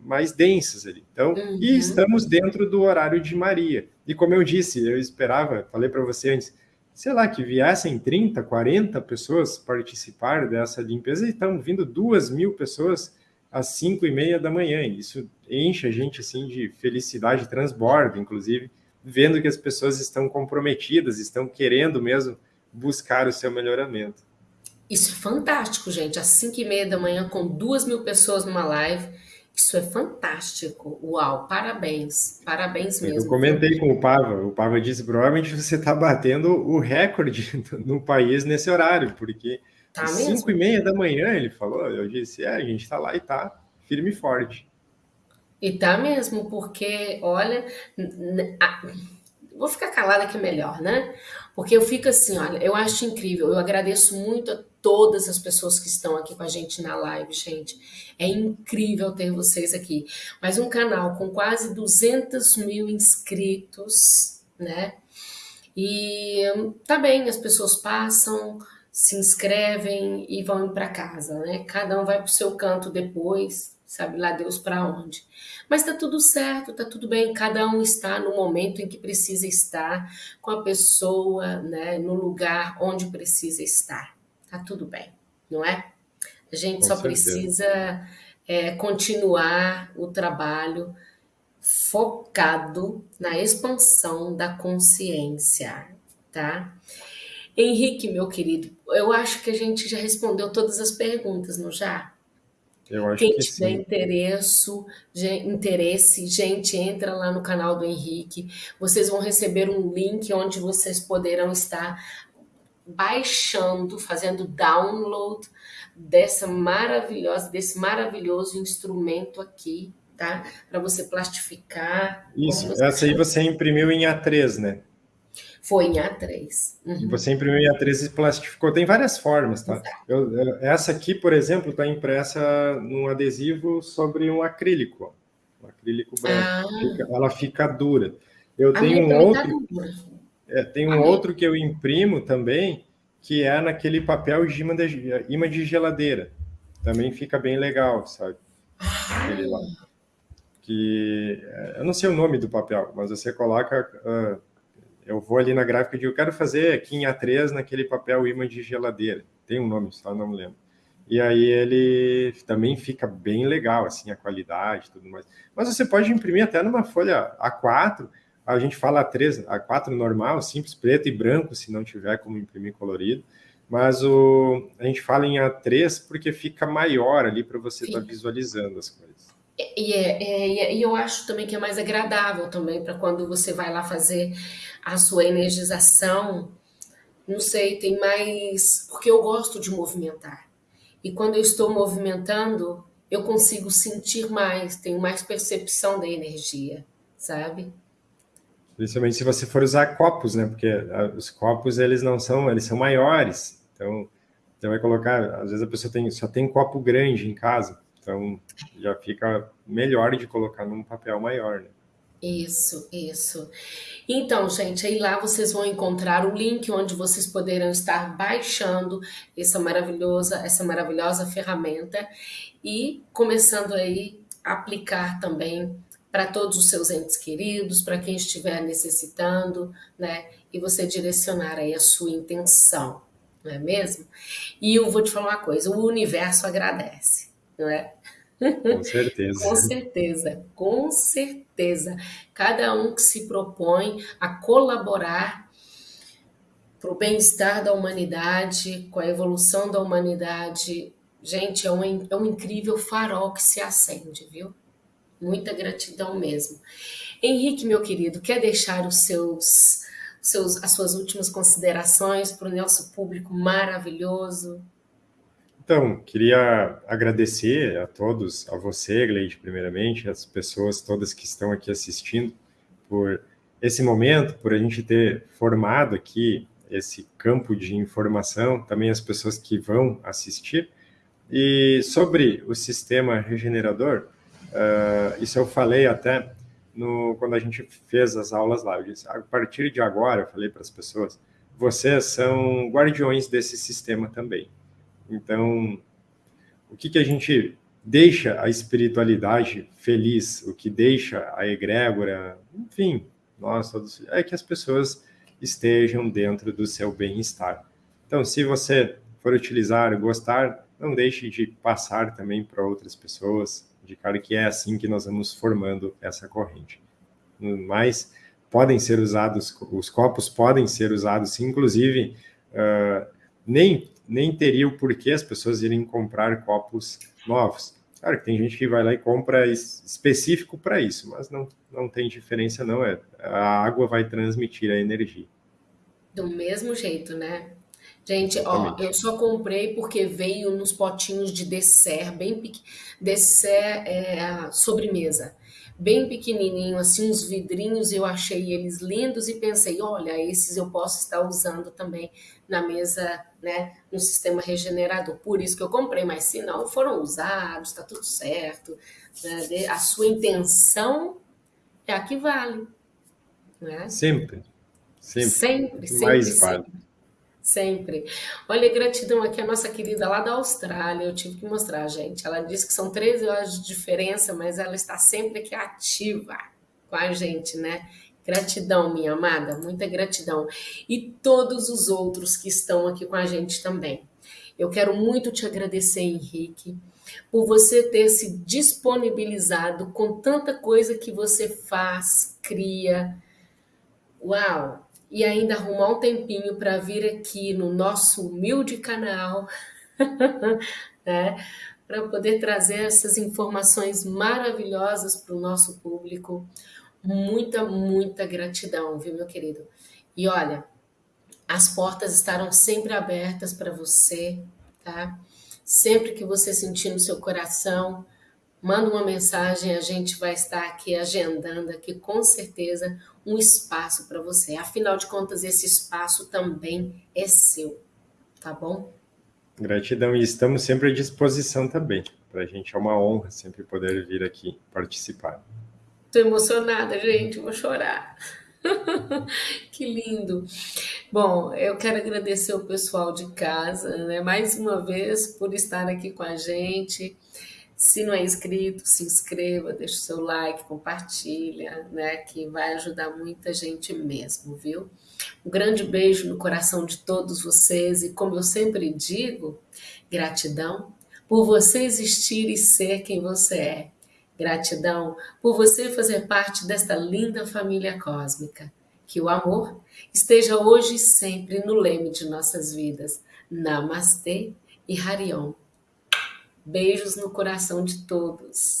mais densas ali. Então, uhum. e estamos dentro do horário de Maria. E como eu disse, eu esperava, falei para você antes, sei lá, que viessem 30, 40 pessoas participar dessa limpeza e estão vindo duas mil pessoas às 5 e meia da manhã. Isso enche a gente assim de felicidade, transborda, inclusive, vendo que as pessoas estão comprometidas, estão querendo mesmo buscar o seu melhoramento. Isso é fantástico, gente. Às 5 e meia da manhã, com duas mil pessoas numa live. Isso é fantástico. Uau, parabéns. Parabéns mesmo. Eu comentei com o Pava. O Pava disse, provavelmente você está batendo o recorde no país nesse horário, porque tá às 5 e meia da manhã, ele falou, eu disse, é, a gente está lá e tá firme e forte. E tá mesmo, porque, olha, vou ficar calada que é melhor, né? Porque eu fico assim, olha, eu acho incrível, eu agradeço muito a todas as pessoas que estão aqui com a gente na live, gente. É incrível ter vocês aqui. Mas um canal com quase 200 mil inscritos, né? E tá bem, as pessoas passam, se inscrevem e vão para casa, né? Cada um vai para o seu canto depois, sabe lá Deus para onde. Mas tá tudo certo, tá tudo bem, cada um está no momento em que precisa estar, com a pessoa, né, no lugar onde precisa estar tá tudo bem, não é? A gente Com só certeza. precisa é, continuar o trabalho focado na expansão da consciência, tá? Henrique, meu querido, eu acho que a gente já respondeu todas as perguntas, não já? Eu acho Quem que tiver sim. interesse, interesse, gente, entra lá no canal do Henrique. Vocês vão receber um link onde vocês poderão estar baixando, fazendo download dessa maravilhosa, desse maravilhoso instrumento aqui, tá? Para você plastificar. Isso, essa aí você imprimiu em A3, né? Foi em A3. Uhum. Você imprimiu em A3 e plastificou. Tem várias formas, tá? Eu, eu, essa aqui, por exemplo, está impressa num adesivo sobre um acrílico. Um acrílico branco. Ah. Fica, ela fica dura. Eu A tenho um tá outro. Tá é, tem um outro que eu imprimo também, que é naquele papel de imã de, imã de geladeira. Também fica bem legal, sabe? Aquele lá. Que, é, eu não sei o nome do papel, mas você coloca... Uh, eu vou ali na gráfica e digo, eu quero fazer aqui em A3 naquele papel imã de geladeira. Tem um nome, só não me lembro. E aí ele também fica bem legal, assim, a qualidade e tudo mais. Mas você pode imprimir até numa folha A4, a gente fala A3, A4 normal, simples, preto e branco, se não tiver como imprimir colorido, mas o, a gente fala em A3 porque fica maior ali para você estar tá visualizando as coisas. E, é, é, e eu acho também que é mais agradável também para quando você vai lá fazer a sua energização, não sei, tem mais... Porque eu gosto de movimentar. E quando eu estou movimentando, eu consigo sentir mais, tenho mais percepção da energia, sabe? Principalmente se você for usar copos, né? Porque ah, os copos, eles não são, eles são maiores. Então, você vai colocar, às vezes a pessoa tem, só tem copo grande em casa. Então, já fica melhor de colocar num papel maior, né? Isso, isso. Então, gente, aí lá vocês vão encontrar o link onde vocês poderão estar baixando essa maravilhosa, essa maravilhosa ferramenta e começando aí a aplicar também para todos os seus entes queridos, para quem estiver necessitando, né? E você direcionar aí a sua intenção, não é mesmo? E eu vou te falar uma coisa, o universo agradece, não é? Com certeza. com certeza, com certeza. Cada um que se propõe a colaborar para o bem-estar da humanidade, com a evolução da humanidade, gente, é um, é um incrível farol que se acende, viu? Muita gratidão mesmo. Henrique, meu querido, quer deixar os seus, seus, as suas últimas considerações para o nosso público maravilhoso? Então, queria agradecer a todos, a você, Gleide, primeiramente, as pessoas todas que estão aqui assistindo, por esse momento, por a gente ter formado aqui esse campo de informação, também as pessoas que vão assistir. E sobre o sistema regenerador, Uh, isso eu falei até no, quando a gente fez as aulas lá. Eu disse, a partir de agora, eu falei para as pessoas, vocês são guardiões desse sistema também. Então, o que, que a gente deixa a espiritualidade feliz, o que deixa a egrégora, enfim, nós todos, é que as pessoas estejam dentro do seu bem-estar. Então, se você for utilizar, gostar, não deixe de passar também para outras pessoas, cara que é assim que nós vamos formando essa corrente. Mas podem ser usados, os copos podem ser usados, inclusive, uh, nem, nem teria o porquê as pessoas irem comprar copos novos. Claro que tem gente que vai lá e compra específico para isso, mas não, não tem diferença não, é, a água vai transmitir a energia. Do mesmo jeito, né? Gente, ó, eu só comprei porque veio nos potinhos de dessert, bem pequeno. Dessert é sobremesa. Bem pequenininho, assim, uns vidrinhos, eu achei eles lindos e pensei, olha, esses eu posso estar usando também na mesa, né, no sistema regenerador. Por isso que eu comprei, mas se não foram usados, tá tudo certo. Né? A sua intenção é a que vale. Né? Sempre. Sempre. Sempre, sempre. Mais sempre. vale. Sempre. Olha, gratidão aqui a nossa querida lá da Austrália. Eu tive que mostrar, gente. Ela disse que são 13 horas de diferença, mas ela está sempre aqui ativa com a gente, né? Gratidão, minha amada, muita gratidão. E todos os outros que estão aqui com a gente também. Eu quero muito te agradecer, Henrique, por você ter se disponibilizado com tanta coisa que você faz, cria. Uau! E ainda arrumar um tempinho para vir aqui no nosso humilde canal, né, para poder trazer essas informações maravilhosas para o nosso público. Muita, muita gratidão, viu, meu querido? E olha, as portas estarão sempre abertas para você, tá? Sempre que você sentir no seu coração, manda uma mensagem, a gente vai estar aqui agendando aqui com certeza um espaço para você. Afinal de contas, esse espaço também é seu, tá bom? Gratidão e estamos sempre à disposição também. Para a gente é uma honra sempre poder vir aqui participar. Estou emocionada, gente, vou chorar. que lindo. Bom, eu quero agradecer o pessoal de casa, né, mais uma vez por estar aqui com a gente. Se não é inscrito, se inscreva, deixa o seu like, compartilha, né? Que vai ajudar muita gente mesmo, viu? Um grande beijo no coração de todos vocês e, como eu sempre digo, gratidão por você existir e ser quem você é. Gratidão por você fazer parte desta linda família cósmica. Que o amor esteja hoje e sempre no leme de nossas vidas. Namastê e Harion. Beijos no coração de todos.